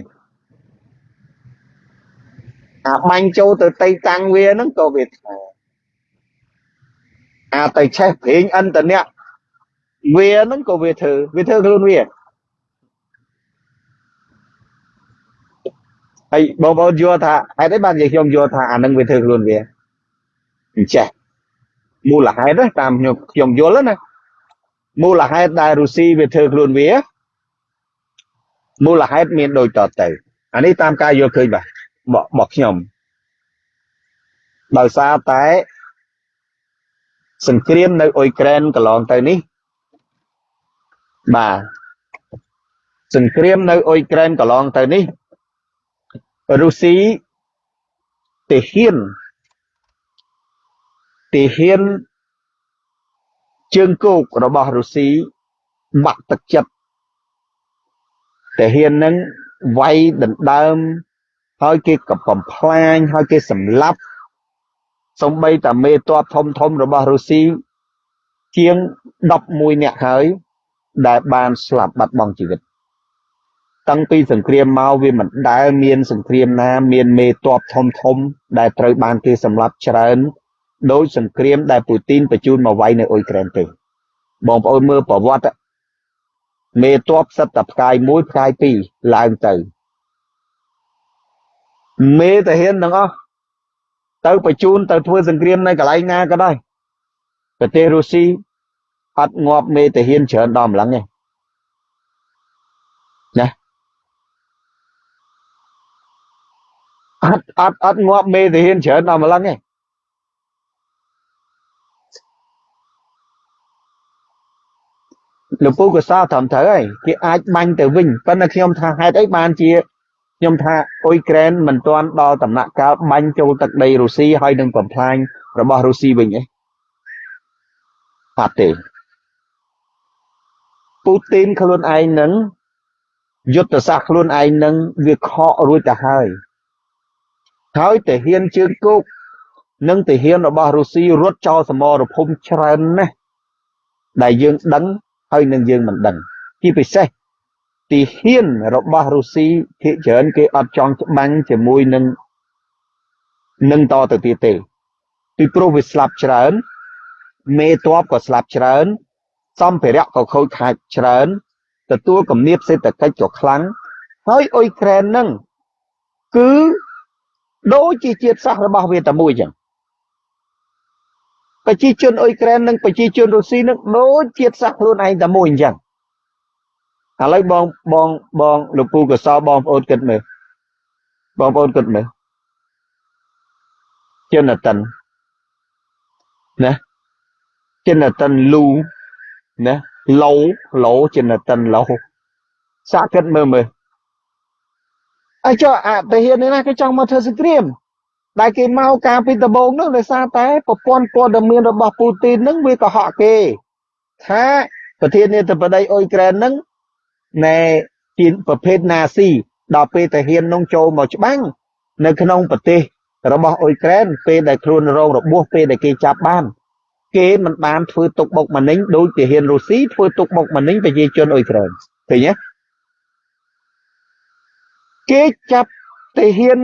អាបាញ់ចូលទៅតៃតាំងវាហ្នឹងក៏វាធ្វើអាទៅឆេះព្រេងអន្តនៈ វាហ្នឹងក៏វាធ្វើវាធ្វើខ្លួនវាហើយបងប្អូនយល់ថាហេតុអីបាននិយាយខ្ញុំយល់ថាអានឹងវាធ្វើខ្លួនវាអញ្ចេះមូលហេតុតាមខ្ញុំខ្ញុំយល់ណាមូលហេតុដែលរុស្ស៊ីវាធ្វើខ្លួនវាមូលហេតុមានដូចតទៅអានេះតាមការយល់ឃើញបាទរបស់ខ្ញុំដោយសារតែសង្គ្រាមនៅអ៊ុយក្រែនកន្លងទៅនេះ បាទសង្គ្រាមនៅអ៊ុយក្រែនកន្លងទៅនេះរុស្ស៊ីទាហានទាហានជើងគោករបស់រុស្ស៊ីបាក់ទឹកចិត្តទាហាននឹងវាយដណ្ដើមហើយគេក៏បំផ្លាញហើយគេសម្លាប់សំបីតាមេតបធំធំរបស់រុស្ស៊ីជាង11នាក់ហើយ ដែលបានស្លាប់បាត់បង់ជីវិត តាំងពីសង្គ្រាមមកវាមិនដែលមានសង្គ្រាមណា មានមេតបធំធំ ដែលត្រូវបានគេសម្លាប់ច្រើនដោយសង្គ្រាមដែលពូទីនបញ្ជូនមកវាយនៅអ៊ុយក្រែនទេបងប្អូនមើលប្រវត្តិមេតបសិតតែផ្កាយ1ផ្កាយ2ឡើងទៅមេតាហ៊ានទាំងអស់ទៅបញ្ជូនទៅធ្វើសង្គ្រាមនៅកន្លែងណាក៏ដោយប្រទេសរុស្ស៊ី អត់ងាប់មេតាហ៊ានច្រើនដល់ម្លឹងទេណាអត់អត់អត់ងាប់មេតាហ៊ានច្រើនដល់ម្លឹងទេលោកពូក៏សោត្រឹមត្រូវហើយគេអាចបាញ់ទៅវិញប៉ុន្តែខ្ញុំថាហេតុអីបានជាខ្ញុំថាអ៊ុយក្រែនមិនទាន់ដល់ដំណាក់កាលបាញ់ចូលទឹកដីរុស្ស៊ីហើយនឹងបំផ្លាញរបស់រុស្ស៊ីវិញទេអត់ទេពូ ទីនខ្លួនឯងនឹងយុទ្ធសាស្ត្រខ្លួនឯងនឹងវាខករួចទៅហើយហើយទាហានជើងគោកនិងទាហានរបស់រុស្ស៊ីរត់ចោលសមរភូមិច្រើនណាស់ដែលយើងដឹងហើយនឹងយើងមិនដឹងជាពិសេសទីហ៊ានរបស់រុស្ស៊ីភាគច្រើនគេអត់ចង់ច្បាញ់ជាមួយនឹងនឹងតទៅទៀតទេពីព្រោះវាស្លាប់ច្រើនមេតបក៏ស្លាប់ច្រើន សម្ភារៈក៏ខូចខាតច្រើន ទទួលគំនាបសេដ្ឋកិច្ចក៏ខ្លាំងហើយអ៊ុយក្រែនហ្នឹងគឺដូចជាជាតិសាសន៍របស់វាតែមួយចឹងប្រជាជនអ៊ុយក្រែននិងប្រជាជនរុស្ស៊ីនឹងដូចជាតិសាសន៍ខ្លួនឯងតែមួយអញ្ចឹងឥឡូវបងបងបងលោកពូកសលបងប្អូនគិតមើលបងប្អូនគិតមើលជនតិនណាជនតិនលូ ណាឡូឡូជនតិនឡូសាកគិតមើលមើលអញ្ចឹងអតិហេតុនេះណាគេចង់មកធ្វើសង្គ្រាមដែលគេមកការពីដំបូងនោះដោយសារតែប្រព័ន្ធព័ត៌មានរបស់ពូទីននឹងវាកុហកគេថាប្រធានាធិបតីអ៊ុយក្រែននឹងណែជាប្រភេទណាស៊ីដល់ពេលតាហ៊ាននឹងចូលមកច្បាំងនៅក្នុងប្រទេសរបស់អ៊ុយក្រែនពេលដែលខ្លួនរងរបួសពេលដែលគេចាប់បាន គេមិនបានធ្វើទុកបុកម្នេញដោយទាហានរុស្ស៊ីធ្វើទុកបុកម្នេញប្រជាជនអ៊ុយក្រែនឃើញទេគេចាប់ទាហាន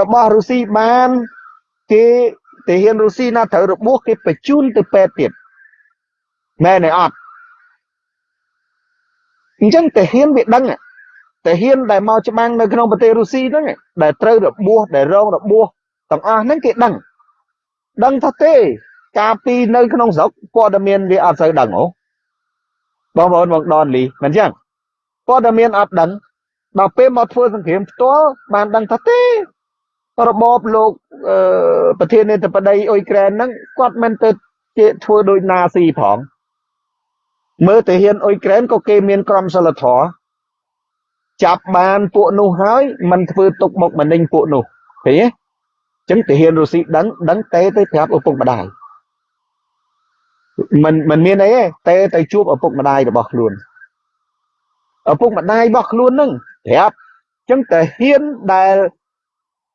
របស់រុស្ស៊ីបានគេទាហានរុស្ស៊ីណាត្រូវរបួសគេបញ្ជូនទៅពេទ្យទៀតមែនទេអត់អញ្ចឹងទាហានវាដឹងទាហានដែលមកច្បាំងនៅក្នុងប្រទេសរុស្ស៊ីហ្នឹងដែលត្រូវរបួសដែលរងរបួសទាំងអស់ហ្នឹងគេដឹងដឹងថាទេ កាលពីនៅក្នុងស្រុកព័ត៌មានវាអត់សូវដឹងហ៎បងប្អូនបងដនលីមិនអញ្ចឹងព័ត៌មានអត់ដឹងដល់ពេលមកធ្វើសង្គ្រាមផ្ទាល់បានដឹងថាទេរបបលោកប្រធានាធិបតីអ៊ុយក្រែនហ្នឹងគាត់មិនទៅជាធ្វើដូចណាស៊ីផងមើលទៅហ៊ានអ៊ុយក្រែនក៏គេមានក្រមសីលធម៌ចាប់បានពួកនោះហើយមិនធ្វើទុកបុកម្នេញពួកនោះឃើញទេអញ្ចឹងទាហានរុស្ស៊ីដឹងដឹងទេទៅប្រាប់ឪពុកម្ដាយ មិនមិនមានអីទេទេទៅជួបឪពុកម្ដាយរបស់ខ្លួនឪពុកម្ដាយរបស់ខ្លួននឹងប្រាប់អញ្ចឹងតាហ៊ានដែល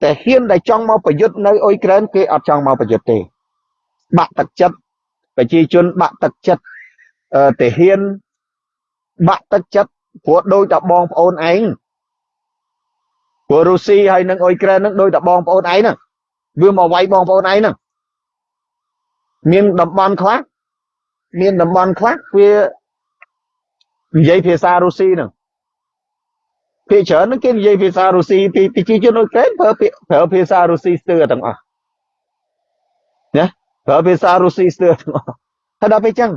តែហ៊ានដែលចង់មកប្រយុទ្ធនៅអ៊ុយក្រែនគេអត់ចង់មកប្រយុទ្ធទេបាក់ទឹកចិត្តប្រជាជនបាក់ទឹកចិត្តទាហានបាក់ទឹកចិត្តព្រោះដូចតែបងប្អូនឯងព្រោះរុស្ស៊ីហើយនិងអ៊ុយក្រែននឹងដូចតែបងប្អូនឯងហ្នឹងវាមកវាយបងប្អូនឯងហ្នឹងមានតំបន់ខ្លះ មានតំបន់ខ្លះវានិយាយភាសារុស្ស៊ីហ្នឹងភាគច្រើនហ្នឹងគេនិយាយភាសារុស្ស៊ីពីប្រជាជនអ៊ុយក្រែនប្រើប្រើភាសារុស្ស៊ីស្ទើរទាំងអស់ណាប្រើភាសារុស្ស៊ីស្ទើរទាំងអស់ហើយដល់ពេលចឹង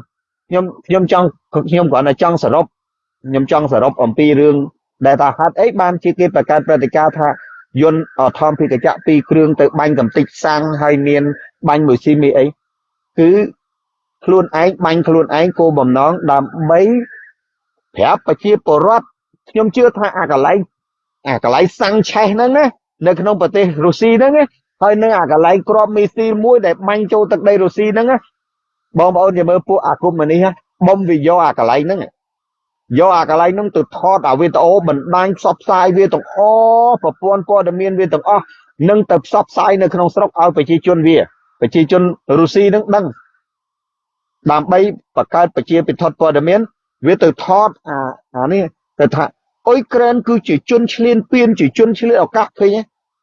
ខ្ញុំខ្ញុំចង់ខ្ញុំគ្រាន់តែចង់សរុបខ្ញុំចង់សរុបអំពីរឿងដែលថាហេតុអីបានជាគេបង្កើតព្រឹត្តិការណ៍ថាយន្តអធម្មភិកចៈពីរគ្រឿងទៅបាញ់កំតិចសាំងហើយមានបាញ់មួយស៊ីមីអីគឺ ខ្លួនឯងបាញ់ខ្លួនឯងគោលបំណងដើម្បីប្រាប់ប្រជាពលរដ្ឋខ្ញុំជឿថាអាកន្លែងអាកន្លែងសាំងឆេះហ្នឹងណានៅក្នុងប្រទេសរុស្ស៊ីហ្នឹងហើយនៅអាកន្លែងក្របមីស៊ីលមួយដែលបាញ់ចូលទឹកដីរុស្ស៊ីហ្នឹងបងប្អូនចាំមើលពួកអាគុំនេះបំវាយកអាកន្លែងហ្នឹងយកអាកន្លែងហ្នឹងទៅថតអាវីដេអូបណ្ដាញផ្សព្វផ្សាយវាទាំងអស់ប្រព័ន្ធព័ត៌មានវាទាំងអស់នឹងទៅផ្សព្វផ្សាយនៅក្នុងស្រុកឲ្យប្រជាជនវាប្រជាជនរុស្ស៊ីនឹងដឹង ដើម្បីបង្កើតប្រជាពិធព័ត៌មានវាទៅថតអាអានេះទៅថាអ៊ុយក្រែនគឺជាជនឈ្លានពានជាជនឈ្លានឱកាសឃើញ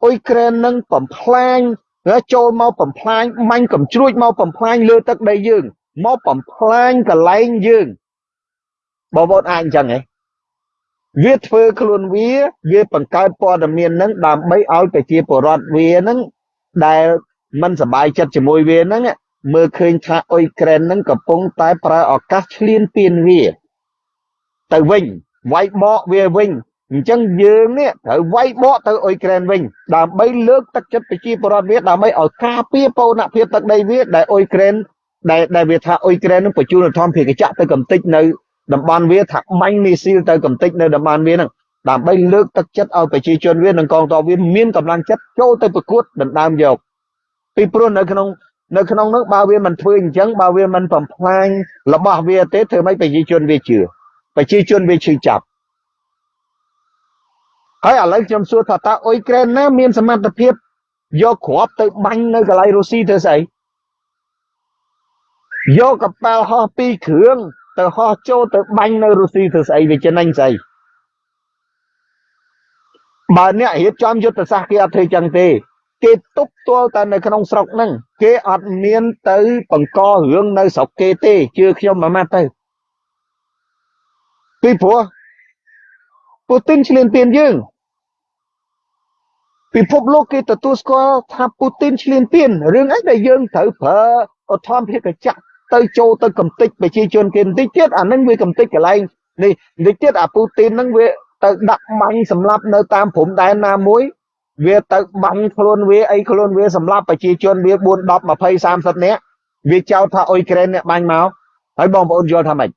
អ៊ុយក្រែននឹងបំផ្លាញចូលមកបំផ្លាញមាញ់កំជ្រួចមកបំផ្លាញលើទឹកដីយើងមកបំផ្លាញកន្លែងយើងបងប្អូនអាចអញ្ចឹងហ៎វាធ្វើខ្លួនវាវាបង្កើតព័ត៌មាននឹងដើម្បីឲ្យប្រជាពលរដ្ឋវានឹងដែលមិនសบายចិត្តជាមួយវានឹង មើលឃើញថាអ៊ុយក្រែននឹងកំពុងតែប្រើឱកាសឈ្លានពានវា ទៅវិញវាយបកវាវិញអញ្ចឹងយើងនេះត្រូវវាយបកទៅអ៊ុយក្រែនវិញ ដើម្បីលើកទឹកចិត្តប្រជាពលរដ្ឋវាដើម្បីឲ្យការពារបូរណភាពទឹកដីវាដែលអ៊ុយក្រែនដែលដែលវាថាអ៊ុយក្រែននឹងបញ្ជូនអធមភាគចក្រទៅកំទេចនៅតំបន់វាថាបាញ់មីស៊ីលទៅកំទេចនៅតំបន់វាហ្នឹងដើម្បីលើកទឹកចិត្តឲ្យប្រជាជនវានិងកងទ័ពវាមានកម្លាំងចិត្តចូលទៅប្រកួតដណ្ដើមយកពីព្រោះនៅក្នុង នៅក្នុងនោះបើវាមិនធ្វើអញ្ចឹងបើវាមិនបំផ្លាញរបស់វាទេធ្វើម៉េចប្រជាជនវាជឿប្រជាជនវាឈឺចាប់ហើយឥឡូវខ្ញុំសួរថាតើអ៊ុយក្រែនណាមានសមត្ថភាពយកគ្រាប់ទៅបាញ់នៅកន្លែងរុស្ស៊ីធ្វើស្អីយកកប៉ាល់ហោះពីរគ្រឿងទៅហោះចូលទៅបាញ់នៅរុស្ស៊ីធ្វើស្អីវាចំណេញស្អីបើអ្នករៀបចំយុទ្ធសាស្ត្រគេអត់ធ្វើចឹងទេ គេទប់ទល់តែនៅក្នុងស្រុកហ្នឹងគេអត់មានទៅបង្ករឿងនៅស្រុកគេទេជឿខ្ញុំមួយម៉ាត់ទៅពីព្រោះពូទីនឈ្លានពានយើងពិភពលោកគេទទួលស្គាល់ថាពូទីនឈ្លានពានរឿងអីដែលយើងត្រូវប្រើអធម្មភាពកញ្ចក់ទៅចូលទៅកំទេចប្រជាជនគេបន្តិចទៀតអានឹងវាកំទេចកន្លែងនេះបន្តិចទៀតអាពូទីននឹងវាទៅដាក់បាញ់សម្លាប់នៅតាមព្រំដែនណាមួយ វាទៅបាញ់ខ្លួនវាអីខ្លួនវាសម្លាប់ប្រជាជនវា4 10 20 30នាក់វាចោទថាអ៊ុយក្រែនអ្នកបាញ់មកហើយបងប្អូនយល់ថាម៉េច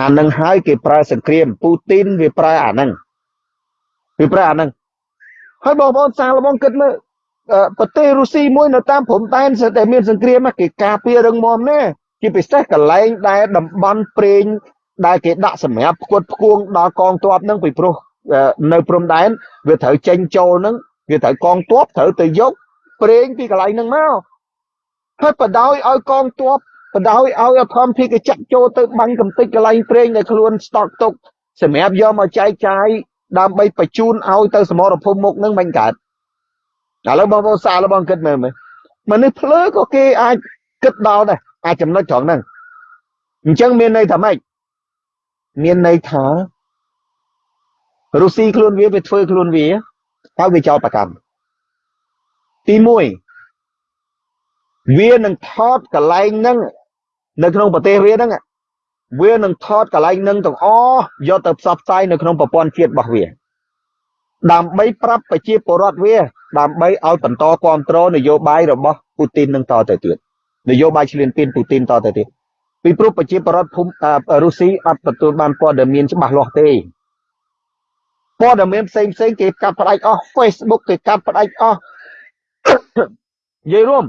អានឹងហើយគេប្រើសង្គ្រាមពូទីនវាប្រើអានឹងវាប្រើអានឹងហើយបងប្អូនសាងល្បងគិតមើលប្រទេសរុស្ស៊ីមួយនៅតាមព្រំដែនស្ទើរតែមានសង្គ្រាមគេការពាររឹងមាំណាជាពិសេសកន្លែងដែលតំបន់ព្រេងដែលគេដាក់សម្រាប់ផ្គត់ផ្គង់ដល់កងទ័ពនឹងពីព្រោះ នៅព្រំដែនវាត្រូវចេញចូលនឹងវាត្រូវកងទ័ពត្រូវទៅយកព្រេងពីកន្លែងហ្នឹងមកហើយបដោយឲ្យកងទ័ពបដោយឲ្យអធម្មភិកចាក់ចូលទៅបាញ់កំទេចកន្លែងព្រេងដែលខ្លួនស្តុកទុកសម្រាប់យកមកចែកចាយដើម្បីបញ្ជូនឲ្យទៅសមរភូមិមុខនឹងមិនកើតឥឡូវបងប្អូនសាឡបងគិតមើលមើលមនុស្សភ្លើក៏គេអាចគិតដល់ដែរអាចចំណុចត្រង់ហ្នឹងអញ្ចឹងមានន័យថាម៉េចមានន័យថា រុស្ស៊ីខ្លួនវាវាធ្វើខ្លួនវាហើយវាចោលប្រកាន់ទី1វានឹងថតកន្លែងហ្នឹងនៅក្នុងប្រទេសវាហ្នឹងវានឹងថតកន្លែងនឹងទាំងអស់យកទៅផ្សព្វផ្សាយនៅក្នុងប្រព័ន្ធជាតិរបស់វាដើម្បីប្រាប់ប្រជាពលរដ្ឋវា ដើម្បីឲ្យបន្តគ្រប់គ្រងនយោបាយរបស់ពូទីននឹងតទៅទៀតនយោបាយឈ្លានពានពូទីនតទៅទៀតពីព្រោះប្រជាពលរដ្ឋភូមិរុស្ស៊ីអត់ទទួលបានព័ត៌មានច្បាស់លាស់ទេ ព័ត៌មានផ្សេងផ្សេងគេកាត់ផ្ដាច់អស់ Facebook គេកាត់ផ្ដាច់អស់និយាយរួម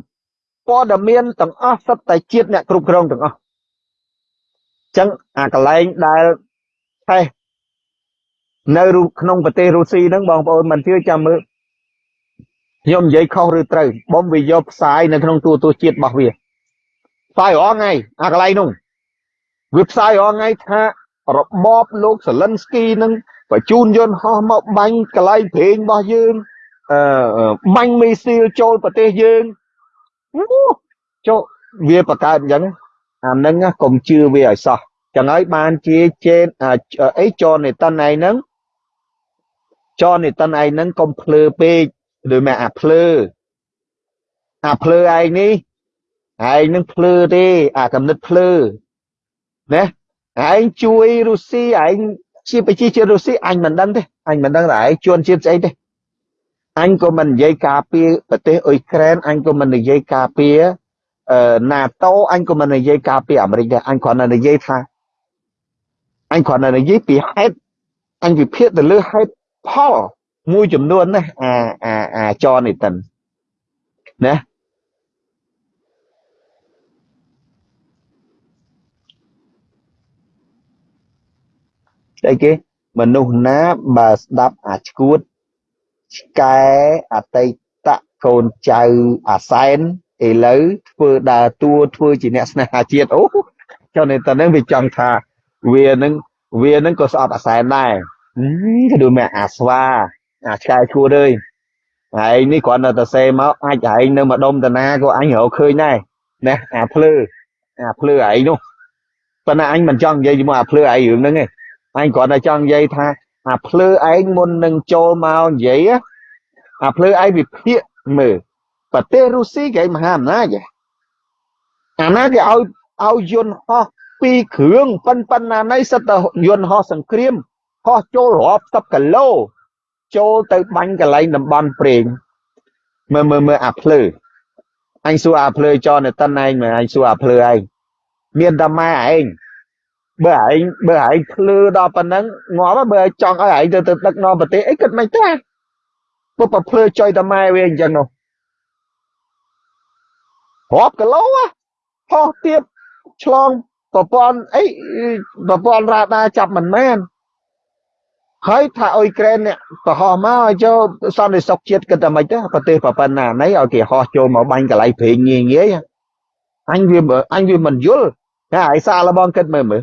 ព័ត៌មានទាំងអស់សុទ្ធតែជាតិអ្នកគ្រប់គ្រងទាំងអស់ចឹងអាកន្លែងដែលតែនៅក្នុងប្រទេសរុស្ស៊ីហ្នឹងបងប្អូនមិនជឿចាំមើលខ្ញុំនិយាយខុសឬត្រូវបំវាយកផ្សាយនៅក្នុងទូទស្សន៍ជាតិរបស់វាផ្សាយរាល់ថ្ងៃអាកន្លែងនោះវាផ្សាយរាល់ថ្ងៃថារបបលោកសាលិនស្គីនឹង បញ្ជូនយន្តហោះមកបាញ់កន្លែងព្រេងរបស់យើងអឺបាញ់មីស៊ីលចូលប្រទេសយើងចូលវាបង្កើតអញ្ចឹងអានឹងកុំជឿវាឲ្យសោះចឹងហើយបានជាជេនអីចននេតិនឯហ្នឹងចននេតិនឯហ្នឹងកុំភ្លើពេកដូចមកអាភ្លើអាភ្លើឯងនេះឯងនឹងភ្លើទេអាកំណត់ភ្លើណាឯងជួយរុស្ស៊ីឯង ជាប្រជាជាតិរុស្ស៊ីអញមិនដឹងទេអញមិនដឹងថាឯងជួនជាតិស្អីទេអញក៏មិននិយាយការពារប្រទេសអ៊ុយក្រែនអញក៏មិននិយាយការពារអឺ NATO អញក៏មិននិយាយការពារអាមេរិកដែរអញគ្រាន់តែនិយាយថាអញគ្រាន់តែនិយាយពីហេតុអញវិភាគទៅលើហេតុផលមួយចំនួនណាអាអាអាចនេះតិនណា តែគេមនុស្សណាបើស្ដាប់អាឈួតឆ្កែអតីតកូនចៅអាសែនឥឡូវធ្វើដើរតួធ្វើជាអ្នកស្នេហាជាតិអូចុះនេះតើនឹងវាចង់ថាវានឹងវានឹងក៏ស្អប់អាសែនដែរក៏ដូចមកអាស្វាអាឆ្កែឈួតអើយហើយនេះគ្រាន់តែទៅសេមកអាចឯងនៅម្ដុំតាណាក៏អញរកឃើញដែរណាអាភ្លឺអាភ្លឺឯងនោះប៉ុន្តែអញមិនចង់និយាយជាមួយអាភ្លឺឯងរឿងហ្នឹងទេ អញគ្រាន់តែចង់និយាយថាអាភ្លឺឯងមុននឹងចូលមកនិយាយអាភ្លឺឯងវិភាគមើលប្រទេសរុស្ស៊ីគេមហាអំណាចអាណាគេឲ្យឲ្យយន្តហោះពីរគ្រឿងប៉ុនប៉ុណ្ណាណៃសិតតែយន្តហោះសង្គ្រាមហោះចូលរាប់សិបគីឡូចូលទៅបាញ់កន្លែងតំបន់ព្រេងមើលមើលមើលអាភ្លឺអញសួរអាភ្លឺចនតិនឯងមើលអញសួរអាភ្លឺឯងមានតែម៉ែឯង បើឯងបើឯងភ្លឺដល់ប៉ុណ្ណឹងងាប់បើចង់ឲ្យឯងទៅទៅដឹកនាំប្រទេសអីគិតមិនទេពុបភ្លឺចុយតែម៉ែវាអញ្ចឹងនោះរាប់គីឡូហោះទៀតឆ្លងប្រព័ន្ធអីប្រព័ន្ធរ៉ាដាចាប់មិនមែនហើយថាអ៊ុយក្រែននេះប្រហោះមកឲ្យចូលសន្តិសុខជាតិគិតតែមិនទេប្រទេសប្រប៉ុណ្ណាណីឲ្យគេហោះចូលមកបាញ់កន្លែងព្រេងងាយងាយអញវាអញវាមិនយល់តែឲ្យសាឡបងគិតមើលមើល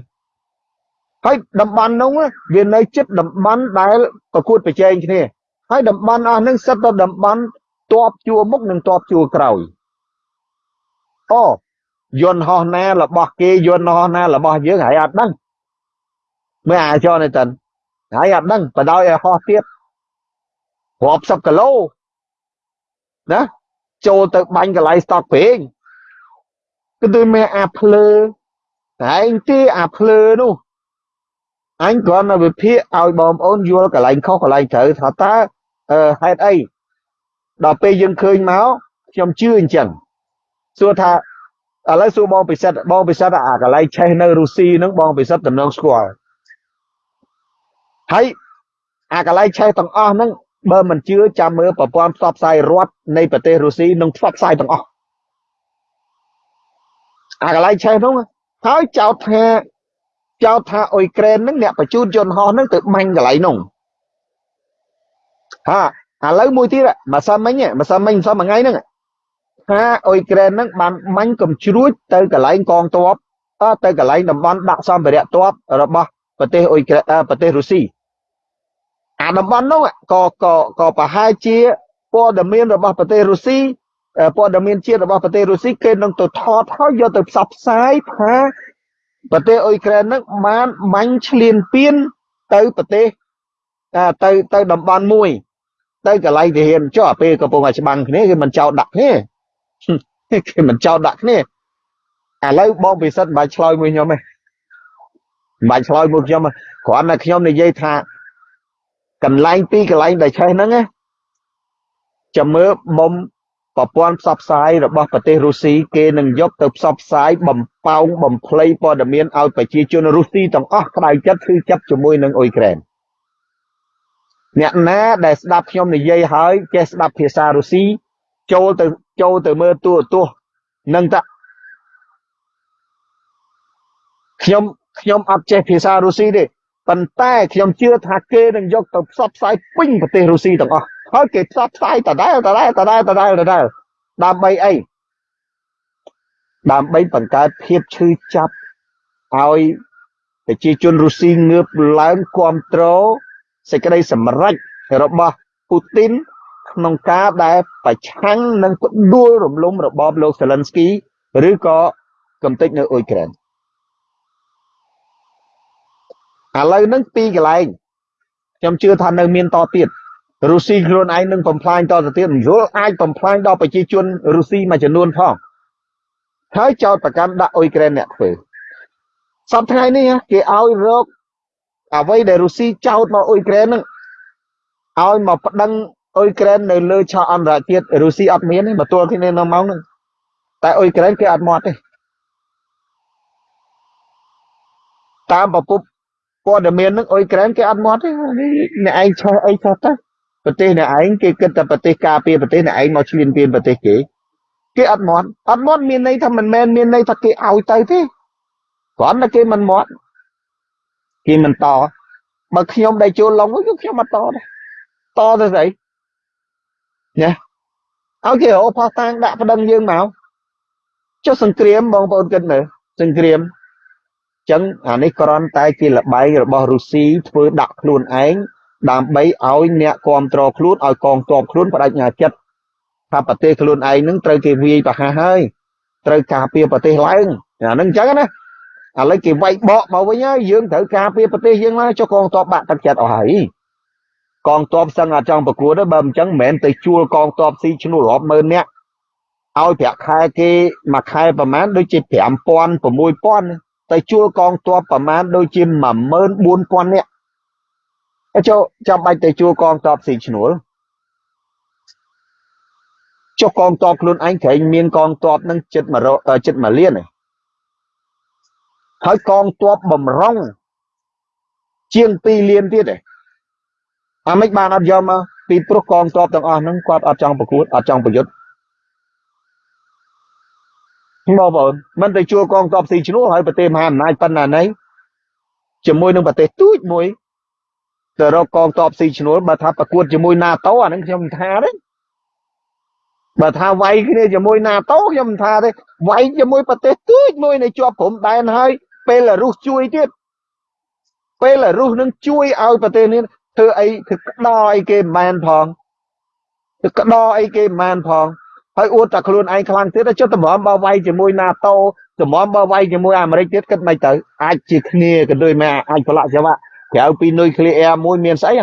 ហើយតំបន់នោះវានៅជិតតំបន់ដែលប្រកួតប្រជែងគ្នាហើយតំបន់អស់ហ្នឹងសិតទៅតំបន់តបជួរមុខនិងតបជួរក្រោយអូយន្តហោះណារបស់គេយន្តហោះណារបស់យើងហើយអត់ដឹងមើលអាចនេះតិនហើយអត់ដឹងបដោយឲ្យហោះទៀតរាប់សិបគីឡូណាចូលទៅបាញ់កន្លែងស្តុកពេងគឺដូចមានអាភ្លើតែឯងទេអាភ្លើនោះ អញគ្រាន់តែវិភាគឲ្យបងប្អូនយល់កន្លែងខុសកន្លែងត្រូវថាតើហេតុអីដល់ពេលយើងឃើញមកខ្ញុំជឿអញ្ចឹងសួរថាឥឡូវសួរបងពិសិដ្ឋបងពិសិដ្ឋអាកន្លែងឆេះនៅរុស្ស៊ីហ្នឹងបងពិសិដ្ឋតំណងស្គាល់ហើយអាកន្លែងឆេះទាំងអស់ហ្នឹងបើមិនជឿចាំមើលប្រព័ន្ធផ្សព្វផ្សាយរដ្ឋនៃប្រទេសរុស្ស៊ីនឹងផ្សព្វផ្សាយទាំងអស់អាកន្លែងឆេះហ្នឹងហើយចោទថា ចោទថាអ៊ុយក្រែនហ្នឹងអ្នកបញ្ជូនយន្តហោះហ្នឹងទៅបាញ់កន្លែងហ្នឹងហាឥឡូវមួយទៀតម្សិលមិញម្សិលមិញម្សិលមួយថ្ងៃហ្នឹងថាអ៊ុយក្រែនហ្នឹងបានបាញ់កំជ្រួចទៅកន្លែងកងទ័ពទៅកន្លែងតំបន់ដាក់សម្ភារៈទ័ពរបស់ប្រទេសអ៊ុយក្រែនប្រទេសរុស្ស៊ីអាតំបន់នោះក៏ក៏ក៏ប្រហែលជាព័ត៌មានរបស់ប្រទេសរុស្ស៊ីព័ត៌មានជាតិរបស់ប្រទេសរុស្ស៊ីគេនឹងទៅថតហើយយកទៅផ្សព្វផ្សាយថា ប្រទេសអ៊ុយក្រែននឹងបានបាញ់ឈ្លានពានទៅប្រទេសទៅទៅតំបន់មួយ ទៅកន្លែងទាហានចុះពេលកំពុងតែច្បាំងគ្នាគេមិនចោតដាក់គ្នាគេមិនចោតដាក់គ្នាឥឡូវបងពិសិដ្ឋមិនបាច់ឆ្លើយមួយខ្ញុំទេមិនបាច់ឆ្លើយមួយខ្ញុំគ្រាន់តែខ្ញុំនិយាយថាកន្លែងពីរកន្លែងដែលឆេះហ្នឹងណាចាំមើលបំ ប្រព័ន្ធផ្សព្វផ្សាយរបស់ប្រទេសរុស្ស៊ីគេនឹងយកទៅផ្សព្វផ្សាយបំផោងបំភ្លៃព័ត៌មានឲ្យប្រជាជនរុស្ស៊ីទាំងអស់ក្តៅចិត្តគឺចាប់ជាមួយនឹងអ៊ុយក្រែនអ្នកណាដែលស្ដាប់ខ្ញុំនិយាយហើយចេះស្ដាប់ភាសារុស្ស៊ីចូលទៅចូលទៅមើលទូរទស្សន៍នឹងតាខ្ញុំខ្ញុំអត់ចេះភាសារុស្ស៊ីទេប៉ុន្តែខ្ញុំជឿថាគេនឹងយកទៅផ្សព្វផ្សាយពេញប្រទេសរុស្ស៊ីទាំងអស់ ហើយគេផ្សព្វផ្សាយដដែលដដែលដដែលដដែលដដែលដើម្បីអីដើម្បីបង្កើតភាពឈឺចាប់ឲ្យប្រជាជនរុស្ស៊ីងើបឡើងគ្រប់គ្រងសេចក្តីសម្រេចរបស់ពូទីនក្នុងការដែលប្រឆាំងនឹងផ្ដួលរំលំរបបលោកសេលិនស្គីឬក៏កំទេចនៅអ៊ុយក្រែនឥឡូវហ្នឹងពីរកន្លែងខ្ញុំជឿថានៅមានតទៀត រុស្ស៊ីខ្លួនឯងនឹងបំផ្លាញតទៅទៀតមិនយល់អាចបំផ្លាញដល់ប្រជាជនរុស្ស៊ីមួយចំនួនផងហើយចោតប្រកាន់ដាក់អ៊ុយក្រែនអ្នកធ្វើសប្តាហ៍ថ្ងៃនេះគេឲ្យរកអ្វីដែលរុស្ស៊ីចោតមកអ៊ុយក្រែនហ្នឹងឲ្យមកប្តឹងអ៊ុយក្រែននៅលើឆាកអន្តរជាតិរុស្ស៊ីអត់មានទេមកទល់គ្នានៅម៉ោងហ្នឹងតែអ៊ុយក្រែនគេអត់មកទេតាមប្រពន្ធព័ត៌មាននឹងអ៊ុយក្រែនគេអត់មាត់ទេអ្នកឯងឆេះអីឆេះទៅ ប្រទេសអ្នកឯងគេគិតតែប្រទេសការពារប្រទេសអ្នកឯងមកឈ្លានពានប្រទេសគេគេអត់មាត់អត់មាត់មានន័យថាមិនមែនមានន័យថាគេឲ្យទៅទេគ្រាន់តែគេមិនមាត់គេមិនតបើខ្ញុំដែលចូលឡុងគឺខ្ញុំអត់តដែរតទៅស្អីណាឲ្យគេរកផោះតាំងដាក់ប្តឹងយើងមកចុះសង្គ្រាមបងប្អូនគិតមើលសង្គ្រាមចឹងអានេះគ្រាន់តែជាលបែងរបស់រុស្ស៊ីធ្វើដាក់ខ្លួនឯង ដើម្បីឲ្យអ្នកគ្រប់គ្រងខ្លួនឲ្យកងទ័ពខ្លួនបដិញ្ញាចិត្តថាប្រទេសខ្លួនឯងនឹងត្រូវគេវាយប្រហាសហើយត្រូវការពារប្រទេសឡើងអាហ្នឹងអញ្ចឹងណាឥឡូវគេវាយបកមកវិញហើយយើងត្រូវការពារប្រទេសយើងឡើងចុះកងទ័ពបាក់ទឹកចិត្តអស់ហើយកងទ័ពសឹងអត់ចង់ប្រកួតទេបើមិនអញ្ចឹងមិនមែនទៅជួលកងទ័ពស៊ីឈ្នួលរាប់ម៉ឺននាក់ឲ្យប្រាក់ខែគេមួយខែប្រហែលដូចជា5000 6000ទៅជួលកងទ័ពប្រមាណដូចជា14000នាក់ ចូលចាំបាច់ទៅជួលកងទ័ពស៊ីឈ្នួលចុះកងទ័ពខ្លួនឯងក្រែងមានកងទ័ពនឹងចិត្ត1ចិត្ត1លានហើយកងទ័ពបំរុងជាង2លានទៀតឯងអាមិនបានអត់យកមកពីព្រោះកងទ័ពទាំងអស់ហ្នឹងគាត់អត់ចង់ប្រកួតអត់ចង់ប្រយុទ្ធបងប្អូនមិនទៅជួលកងទ័ពស៊ីឈ្នួលហើយប្រទេសមហាអំណាចប៉ុណ្ណាណីជាមួយនឹងប្រទេសទូចមួយ ទៅរកកងទ័ពស៊ីឈ្នួលបើថាប្រកួតជាមួយ NATO អាហ្នឹងខ្ញុំមិនថាទេបើថាវាយគ្នាជាមួយ NATO ខ្ញុំមិនថាទេវាយជាមួយប្រទេសទូចមួយនៅជាប់ព្រំដែនហើយពេលរុសជួយទៀតពេលរុសនឹងជួយឲ្យប្រទេសនេះធ្វើអីធ្វើក្តោអីគេមិនមែនផងធ្វើក្តោអីគេមិនមែនផងហើយអួតតែខ្លួនឯងខ្លាំងទៀតចុះតម្រាំបើវាយជាមួយ NATO តម្រាំបើវាយជាមួយអាមេរិកទៀតគិតមិនទៅអាចជាគ្នាក៏ដូចមែអាចប្រឡាក់ចង្វា ក់ក្រៅពីនុយក្លេអ៊ែរមួយមានស្អី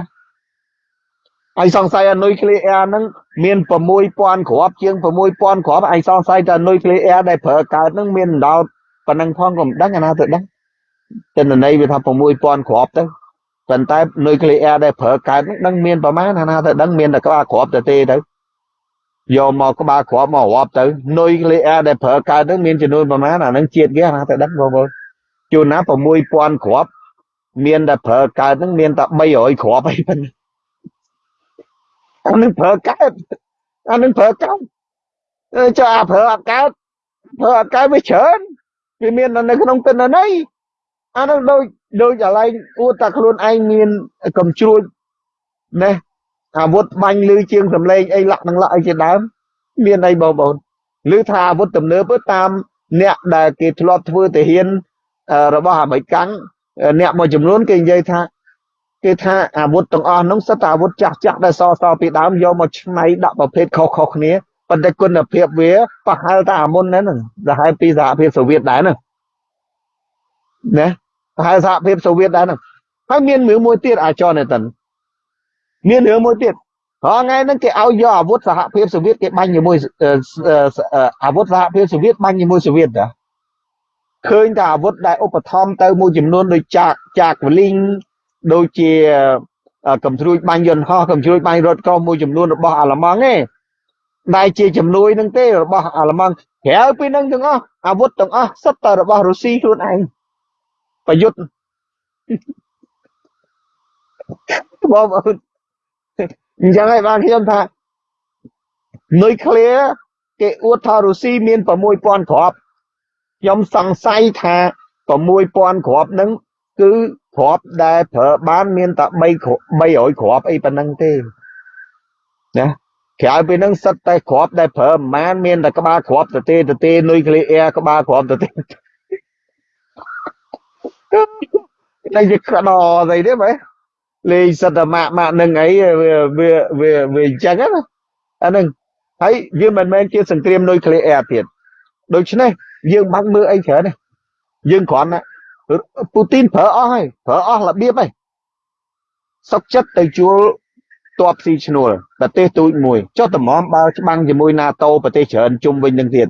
ហើយសង្ស័យអានុយក្លេអ៊ែរហ្នឹងមាន6000គ្រាប់ជាង6000គ្រាប់ឯងសង្ស័យតែនុយក្លេអ៊ែរដែលប្រើកើតហ្នឹងមានដល់ប៉ុណ្ណឹងផងក៏មិនដឹងអាណាទៅដឹងទិន្នន័យវាថា6000គ្រាប់ទៅប៉ុន្តែនុយក្លេអ៊ែរដែលប្រើកើតហ្នឹងដឹងមានប្រមាណអាណាទៅដឹងមានតែក្បាលគ្រាប់ទៅទេទៅយកមកក្បាលគ្រាប់មករាប់ទៅនុយក្លេអ៊ែរដែលប្រើកើតហ្នឹងមានចំនួនប្រមាណអាហ្នឹងជាតិគេអាណាទៅដឹងបងប្អូនជួនណា6000គ្រាប់ មានតែប្រើកើតហ្នឹងមានតែ300គ្រាប់អីប៉ុណ្ណឹងអានឹងប្រើកើតអានឹងប្រើកើតអឺចុះអាប្រើអត់កើតប្រើអត់កើតវាច្រើនវាមាននៅក្នុងទិន្នន័យអានឹងដូចដូចកន្លែងអួតតែខ្លួនឯងមានកំជ្រួចណេះអាវុធបាញ់លឺជាងសម្លេងអីលាក់នឹងលាក់អីជាដើមមានអីបងប្អូនឬថាអាវុធទំនើបតាមអ្នកដែលគេធ្លាប់ធ្វើទាហានរបស់អាមេរិកកាំង អ្នកមួយចំនួនគេនិយាយថាគេថាអាវុធទាំងអស់នោះសិតតែអាវុធចាស់ចាស់ដែលសសពីដើមយកមកឆ្នៃដាក់ប្រភេទខុសខុសគ្នាប៉ុន្តែគុណភាពវាប្រហែលតែអាមុនហ្នឹងប្រហែលពីសហភាពសូវៀតដែរហ្នឹងណាប្រហែលសហភាពសូវៀតដែរហ្នឹងហើយមានរឿងមួយទៀតអាចនតិនមានរឿងមួយទៀតហងៃហ្នឹងគេឲ្យយកអាវុធសហភាពសូវៀតគេបាញ់ជាមួយអាវុធសហភាពសូវៀតបាញ់ជាមួយសូវៀតតា ឃើញតែអាវុធដែលឧបត្ថម្ភទៅមួយចំនួនដូចចាកចាកវលីងដូចជាកំជ្រួចបាញ់យន្តហោះកំជ្រួចបាញ់រថកុះមួយចំនួនរបស់អាល្លឺម៉ង់ទេដែលជាជំនួយនឹងទេរបស់អាល្លឺម៉ង់ក្រៅពីនឹងទាំងអស់អាវុធទាំងអស់សុទ្ធតែរបស់រុស្ស៊ីខ្លួនឯងប្រយុទ្ធបងប្អូនអញ្ចឹងហើយបានខ្ញុំថានុយក្លេអ៊ែរគេអួតថារុស្ស៊ីមាន6000គ្រាប់ ខ្ញុំសង្ស័យថា6000គ្រាប់ហ្នឹងគឺគ្រាប់ដែលប្រើបានមានតែ3 300គ្រាប់អីប៉ុណ្ណឹងទេណាក្រៅពីនឹងសិតតែគ្រាប់ដែលប្រើប្រមាណមានតែក្បាលគ្រាប់ទៅទេទៅទេនុយក្លេអ៊ែរក្បាលគ្រាប់ទៅទេតែជាក្តោស្អីទេបែលេងសិតតែម៉ាក់ម៉ាក់នឹងអីវាវាវាវាអញ្ចឹងណាអានឹងហើយយើងមិនមែនជាសង្គ្រាមនុយក្លេអ៊ែរទៀតដូច្នេះ យើងបាក់មើលអីច្រើនទេយើងគ្រាន់តែពូទីនប្រើអស់ហើយប្រើអស់របៀបហើយសុកចិត្តទៅជួលតបស៊ីឈ្នួលប្រទេសទូចមួយចុះតម្រាំបើច្បាំងជាមួយ NATO ប្រទេសច្រើនជុំវិញនឹងទៀត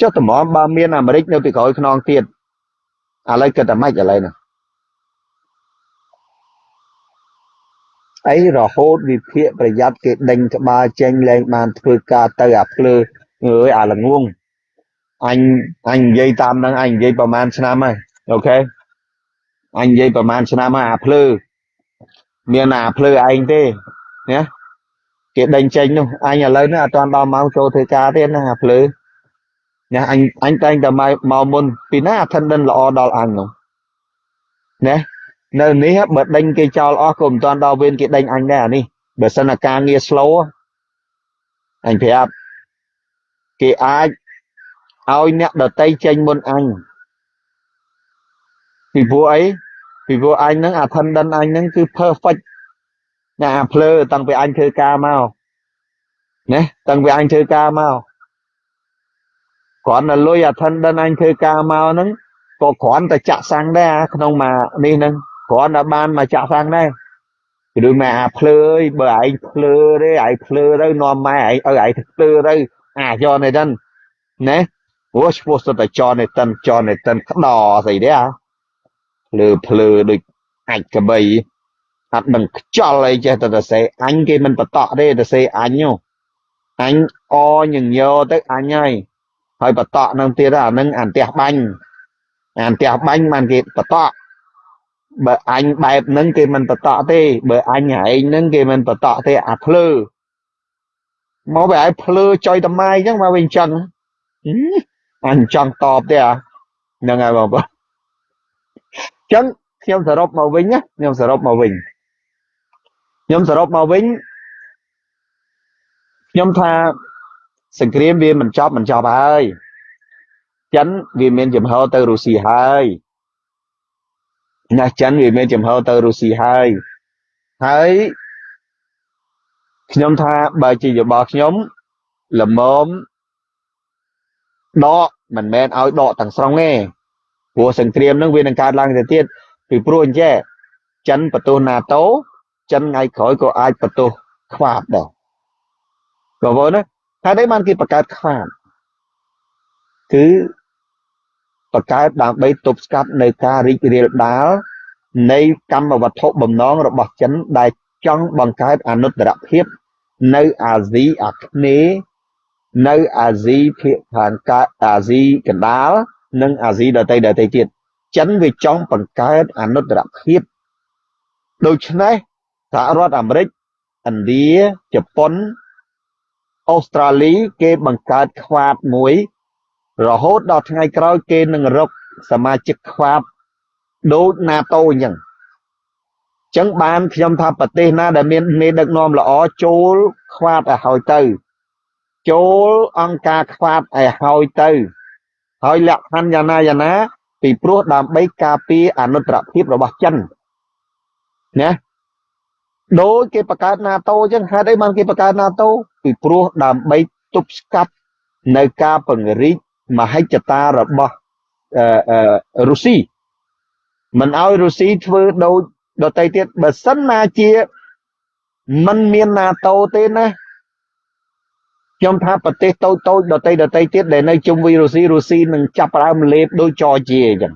ចុះតម្រាំបើមានអាមេរិកនៅពីក្រោយខ្នងទៀតឥឡូវគិតតែម៉េចឥឡូវនេះអីរហូតវិភាកប្រយ័ត្នគេដេញក្បាលចេញលែងបានធ្វើការទៅអាភ្លើអើយអាល្ងង អញអញនិយាយតាមហ្នឹងអញនិយាយប្រហែលឆ្នាំហើយអូខេអញនិយាយប្រហែលឆ្នាំហើយអាភ្លើមានអាភ្លើឯងទេណាគេដេញចេញនោះអញឥឡូវនេះអត់ទាន់ដល់ម៉ោងចូលធ្វើការទេណាអាភ្លើណាអញអញតែងតែមកមុនពីណា attendant ល្អដល់អញនោះណានៅនេះបើដេញគេចោលអស់ក៏មិនទាន់ដល់វេនគេដេញអញដែរអានេះបើសិនអាការងារ slow អញប្រាប់គេអាច ឲ្យអ្នកដតីចេញមុនអញពីព្រោះអីពីព្រោះអញហ្នឹង attendant អញហ្នឹងគឺ perfect ណាអាភ្លើតាំងពីអញធ្វើការមកណាតាំងពីអញធ្វើការមកគ្រាន់តែលុយ attendant អញធ្វើការមកហ្នឹងក៏គ្រាន់តែចាក់សាំងដែរក្នុងមកនេះហ្នឹងគ្រាន់តែបានមកចាក់សាំងដែរគឺដូចម៉ែអាភ្លើអើយបើឯងភ្លើទេឯងភ្លើទៅនាំម៉ែឯងឲ្យឯងភ្លើទៅអាយកនេះហ្នឹងណា ព្រោះឈ្មោះសុទ្ធតែចនឯតិនចនឯតិនក្តស្អីទេអាភ្លើភ្លើដូចអាចកបីអត់ដឹងខ្ចល់អីចេះតែទៅសេអញគេមិនបតក់ទេទៅសេអញអញអញញយោទៅអញហើយហើយបតក់នឹងទៀតអានឹងអានផ្ទះបាញ់អានផ្ទះបាញ់បានគេបតក់បើអញបែបហ្នឹងគេមិនបតក់ទេបើអញឯងហ្នឹងគេមិនបតក់ទេអាភ្លើមកបែរភ្លើចុយតម៉ាយអញ្ចឹងមកវិញចឹង អញចង់តបទេអាហ្នឹងហើយបងប្អូនអញ្ចឹងខ្ញុំសរុបមកវិញណាខ្ញុំសរុបមកវិញខ្ញុំសរុបមកវិញខ្ញុំថាសង្គ្រាមវាមិនចប់មិនចប់ហើយចិនវាមានចំហទៅរុស្ស៊ីហើយណាចិនវាមានចំហទៅរុស្ស៊ីហើយហើយខ្ញុំថាបើជាយោបល់ខ្ញុំល្មមដក មិនមែនឲ្យដកទាំងស្រុងទេព្រោះសង្គ្រាមនឹងវានឹងកើតឡើងទៅទៀតពីព្រោះអញ្ចេះចិនបន្ទោស NATO ចិនថ្ងៃក្រោយក៏អាចបន្ទោសខ្វាបដែរបងប្អូនណាហេតុអីបានគេបង្កើតខ្វាបគឺបង្កើតដើម្បីទប់ស្កាត់នៅការរីករាលដាលនៃកម្មវត្ថុបំណងរបស់ចិនដែលចង់បង្កើតអនុត្តរភាពនៅអាស៊ីអាគ្នេយ៍ នៅអាស៊ីភាគខាងកើតអាស៊ីកណ្ដាលនិងអាស៊ីដទៃដទៃទៀតចិនវាចង់បង្កើតអនុត្តរភាពដូច្នេះសហរដ្ឋអាមេរិកឥណ្ឌាជប៉ុនអូស្ត្រាលីគេបង្កើតខ្វាបមួយ រហូតដល់ថ្ងៃក្រោយគេនឹងរកសមាជិកខ្វាបដូច NATO អញ្ចឹងចឹងបានខ្ញុំថាប្រទេសណាដែលមានមេដឹកនាំល្អចូលខ្វាតឲ្យហើយទៅ ចូលអង្គការខ្វាតឲ្យហើយទៅ ហើយលក្ខខណ្ឌយ៉ាងណាយ៉ាងណា ពីព្រោះដើម្បីការពារអនុត្តរភាពរបស់ចិនណាដោយគេបង្កើត NATO អញ្ចឹងហេតុអីបានគេបង្កើត NATO ពីព្រោះដើម្បីទប់ស្កាត់នៅការពង្រីកមហិច្ឆតារបស់អឺរុស្ស៊ីមិនឲ្យរុស្ស៊ីធ្វើដូចដតីទៀតបើសិនណាជាมันមាន NATO ទេណា ខ្ញុំថាប្រទេសតូចតូចដតីដតីទៀតដែលនៅជុំវិញរុស្ស៊ីរុស្ស៊ីនឹងចាប់ផ្ដើមលេបដូចចរជាអញ្ចឹង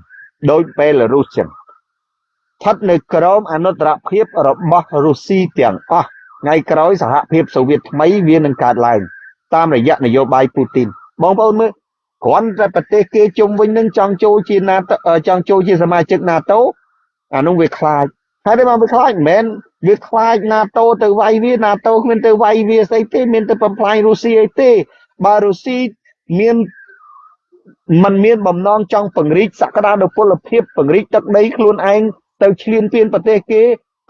ដូចបេឡារុសអញ្ចឹងស្ថិតនៅក្រោមអនុត្តរភាពរបស់រុស្ស៊ីទាំងអស់ថ្ងៃក្រោយសហភាពសូវៀតថ្មីវានឹងកើតឡើងតាមរយៈនយោបាយពូទីនបងប្អូនមើលគ្រាន់តែប្រទេសគេជុំវិញនឹងចង់ចូលជា NATO ចង់ចូលជាសមាជិក NATO អានោះវាខ្លាចហើយតែមកវាខ្លាចមិនមែន វាខ្លាច NATO ទៅវាយវា NATO គ្មានទៅវាយវាស្អីទេមានទៅបំផ្លាញរុស្ស៊ីអីទេបើរុស្ស៊ីមានมันមានបំណងចង់ពង្រីកសក្តានុពលភាពពង្រីកទឹកដីខ្លួនឯងទៅឈ្លានពានប្រទេសគេ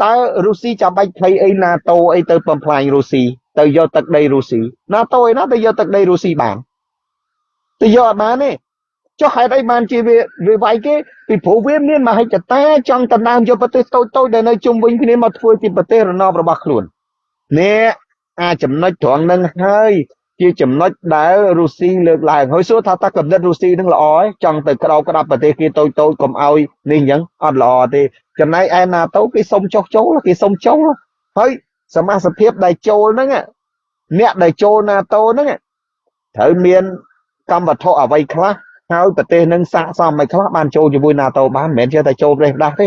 តើរុស្ស៊ីចាំបាច់ភ័យអី NATO អីទៅបំផ្លាញរុស្ស៊ីទៅយកទឹកដីរុស្ស៊ី NATO ឯណាទៅយកទឹកដីរុស្ស៊ីបានទៅយកអត់បានទេ ចុះហេតុអីបានជាវាវាវាយគេពីព្រោះវាមានមហិច្ឆតាចង់ដណ្ដើមយកប្រទេសតូចតូចដែលនៅជុំវិញគ្នាមកធ្វើជាប្រទេសរណបរបស់ខ្លួននេះអាចំណុចត្រង់នឹងហើយជាចំណុចដែលរុស្ស៊ីលើកឡើងហើយសួរថាតើកំណត់រុស្ស៊ីនឹងល្អឯងចង់ទៅក្រោកក្តាប់ប្រទេសគេតូចតូចកុំឲ្យនេះអញ្ចឹងអត់ល្អទេចំណែកឯ NATO គេសុំចុះចូលគេសុំចូលហើយសមាជិកភាពដែលចូលហ្នឹងអ្នកដែលចូល NATO ហ្នឹងត្រូវមានកម្មវត្ថុអ្វីខ្លះ ហើយប្រទេសនឹងស័កសមមិនខ្លះបានចូលជាមួយ NATO បានមិនមែនចេះតែចូលប្រទេសផ្ដាស់ទេ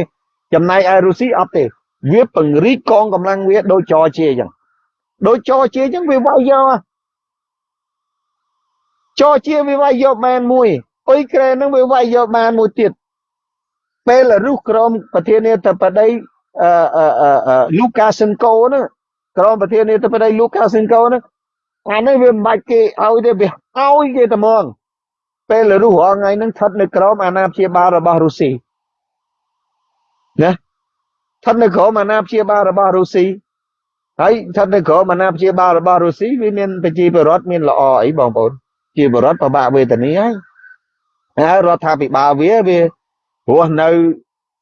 ចំណែកឯរុស្ស៊ីអត់ទេ វាពង្រីកកងកម្លាំងវាដូចចរជាអញ្ចឹងដូចចរជាអញ្ចឹងវាវាយយកចរជាវាវាយយកបានមួយអ៊ុយក្រែននឹងវាវាយយកបានមួយទៀតពេលរុសក្រមប្រធានាធិបតីអឺអឺលូកាសិនកូហ្នឹងក្រមប្រធានាធិបតីលូកាសិនកូហ្នឹងអានេះវាមិនបាច់គេឲ្យទេវាឲ្យគេតែហ្មង ពេលរុសរាល់ថ្ងៃហ្នឹងស្ថិតនៅក្រោមអាណាព្យាបាលរបស់រុស្ស៊ីណាស្ថិតនៅក្រោមអាណាព្យាបាលរបស់រុស្ស៊ីហើយស្ថិតនៅក្រោមអាណាព្យាបាលរបស់រុស្ស៊ីវាមានប្រជាពលរដ្ឋមានល្អអីបងប្អូនជាពលរដ្ឋពិបាកវេទនាហើយហើយរដ្ឋាភិបាលវាវាព្រោះនៅ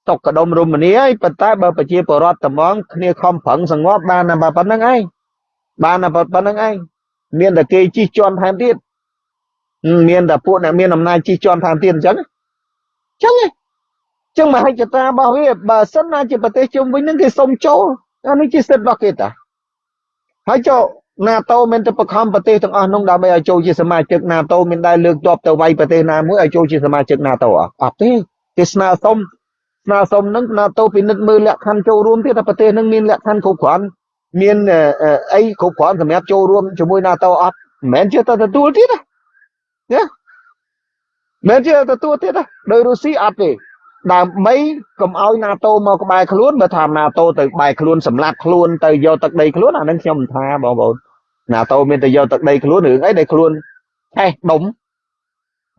តុកកដុំរមនីហើយប៉ុន្តែបើប្រជាពលរដ្ឋត្មងគ្នាខំប្រឹងសងប់បានតែប៉ុណ្្នឹងឯងបានតែប៉ុណ្្នឹងឯងមានតែគេជិះជាន់ថែមទៀត មានតែពួកអ្នកមានអំណាចជិះជាន់ថែមទៀតអញ្ចឹងអញ្ចឹងអញ្ចឹងមហិច្ឆតារបស់វាបើសិនណាជាប្រទេសជុំវិញនឹងគេសុំចូលអានេះជាសិទ្ធិរបស់គេតាហើយចុះ NATO មានតែបខំប្រទេសទាំងអស់នោះដើម្បីឲ្យចូលជាសមាជិក NATO មានដែរលើកទ័ពទៅវាយប្រទេសណាមួយឲ្យចូលជាសមាជិក NATO អត់អត់ទេគេស្នើសុំស្នើសុំនឹង NATO ពិនិត្យមើលលក្ខខណ្ឌចូលរួមទៀតថាប្រទេសនឹងមានលក្ខខណ្ឌគ្រប់គ្រាន់មានអីគ្រប់គ្រាន់សម្រាប់ចូលរួមជាមួយ NATO អត់មិនមែនជាទៅទទួលទៀតណា ណាមិនជាទទួលទៀតណាដោយរុស្ស៊ីអត់ទេដើម្បីកុំឲ្យ NATO មកក្បែរខ្លួនបើថា NATO ទៅក្បែរខ្លួនសម្លាប់ខ្លួនទៅយកទឹកដីខ្លួនអានឹងខ្ញុំមិនថាបងប្អូន NATO មានតែយកទឹកដីខ្លួនរឿងអីដែលខ្លួនឆេះដុំ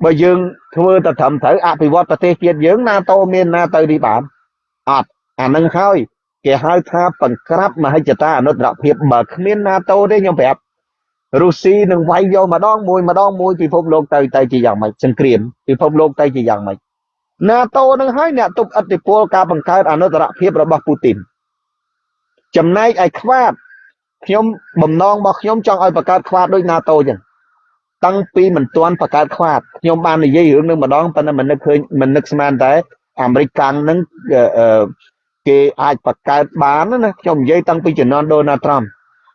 បើយើងធ្វើទៅត្រឹមត្រូវអភិវឌ្ឍប្រទេសជាតិយើង NATO មានណាទៅទីបានអត់អានឹងហើយគេហៅថាបង្ក្រាបមហិច្ឆតាអនុត្តរភាពបើគ្មាន NATO ទេខ្ញុំប្រាប់ រុស្ស៊ីនឹងវាយយកម្ដងមួយម្ដងមួយពិភពលោកទៅទៅជាយ៉ាងម៉េចសង្គ្រាមពិភពលោកទៅជាយ៉ាងម៉េច NATO នឹងហើយអ្នកទប់ឥទ្ធិពលការបង្កើតអនុត្តរភាពរបស់ពូទីនចំណែកឯខ្វាបខ្ញុំបំណងរបស់ខ្ញុំចង់ឲ្យបង្កើតខ្វាតដូច NATO ចឹងតាំងពីមិនទាន់បង្កើតខ្វាតខ្ញុំបាននិយាយរឿងនឹងម្ដងប៉ុន្តែមិននឹកឃើញមិននឹកស្មានតែអាមេរិកកាំងនឹងអឺគេអាចបង្កើតបានណាខ្ញុំនិយាយតាំងពីជំនាន់ដូណាល់ត្រាំ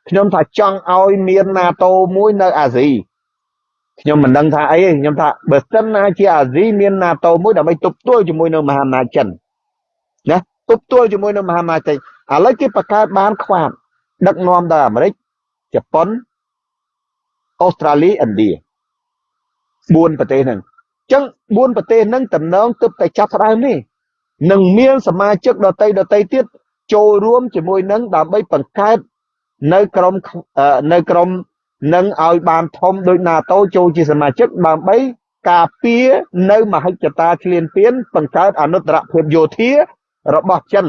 ខ្ញុំថាចង់ឲ្យមាន NATO មួយនៅអាស៊ីខ្ញុំមិនដឹងថាអីទេខ្ញុំថាបើសិនណាជាអាស៊ីមាន NATO មួយដើម្បីទប់ទល់ជាមួយនៅមហាអំណាចចិនណាទប់ទល់ជាមួយនៅមហាអំណាចចិនឥឡូវគេបង្កើតបានខ្វាតដឹកនាំដោយអាមេរិកជប៉ុនអូស្ត្រាលីឥណ្ឌា4ប្រទេសហ្នឹងអញ្ចឹង4ប្រទេសហ្នឹងតំណងទើបតែចាប់ផ្ដើមនេះនឹងមានសមាជិកដតីដតីទៀតចូលរួមជាមួយនឹងដើម្បីបង្កើត នៅក្រុមនៅក្រុមនឹងឲ្យបានធំដូច NATO ចូលជាសមាជិកដើម្បីការពារនៅមហិច្ឆតាឆ្លៀនពៀនបង្កើតអនុត្តរភាពយោធារបស់ចិន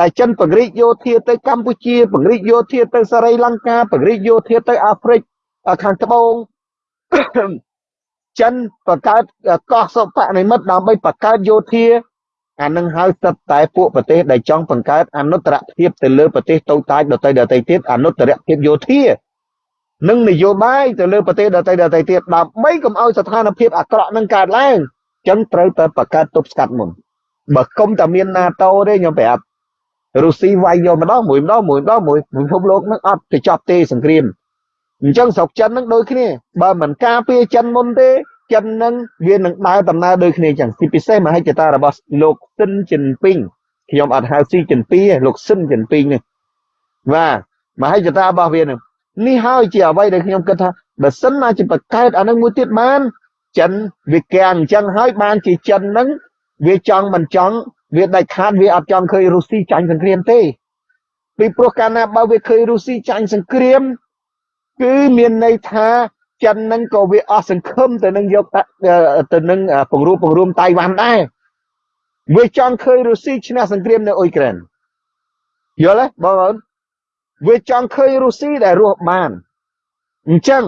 ដែលចិនពង្រីកយោធាទៅកម្ពុជាពង្រីកយោធាទៅសេរីលង្កាពង្រីកយោធាទៅអាហ្វ្រិកខាងត្បូងចិនបង្កើតកោះសុបនិមិត្តដើម្បីបង្កើតយោធា អានឹងហើយសិតតែពួកប្រទេសដែលចង់បង្កើតអនុត្តរភាពទៅលើប្រទេសតូចតាចដទៃដទៃទៀតអនុត្តរភាពយោធានិងនយោបាយទៅលើប្រទេសដទៃដទៃទៀតដើម្បីកុំឲ្យស្ថានភាពអាក្រក់នឹងកើតឡើងចឹងត្រូវតែបង្កើតទប់ស្កាត់មុនបើគុំតែមាន NATO ទេខ្ញុំប្រាប់រុស្ស៊ីវាយយកម្ដងមួយម្ដងមួយម្ដងមួយពិភពលោកនឹងអត់ទៅចប់ទេសង្គ្រាមអញ្ចឹងស្រុកចិននឹងដូចគ្នាបើមិនការពារចិនមុនទេ ចិននឹងវានឹងដើរដំណើរដូចគ្នាចឹងទីពិសេសមហិច្ឆតារបស់លោកស៊ិនជីនពីងខ្ញុំអត់ហៅស៊ីជីនពីងលោកស៊ិនជីនពីងនេះបាទមហិច្ឆតារបស់វានឹងនេះហើយជាអ្វីដែលខ្ញុំគិតថាបើសិនណាជាបង្កើតអានឹងមួយទៀតបានចិនវាកែអញ្ចឹងហើយបានជាចិននឹងវាចង់មិនចង់វាដាច់ខាតវាអត់ចង់ឃើញរុស្ស៊ីចាញ់សង្គ្រាមទេពីព្រោះកាលណាបើវាឃើញរុស្ស៊ីចាញ់សង្គ្រាមគឺមានន័យថា ចិននឹងក៏វាអស់សង្ឃឹមទៅនឹងយកទៅនឹងពង្រួមពង្រួមតៃវ៉ាន់ដែរវាចង់ឃើញរុស្ស៊ីឈ្នះសង្គ្រាមនៅអ៊ុយក្រែនយល់ទេបងប្អូនវាចង់ឃើញរុស្ស៊ីដែលរស់បានអញ្ចឹង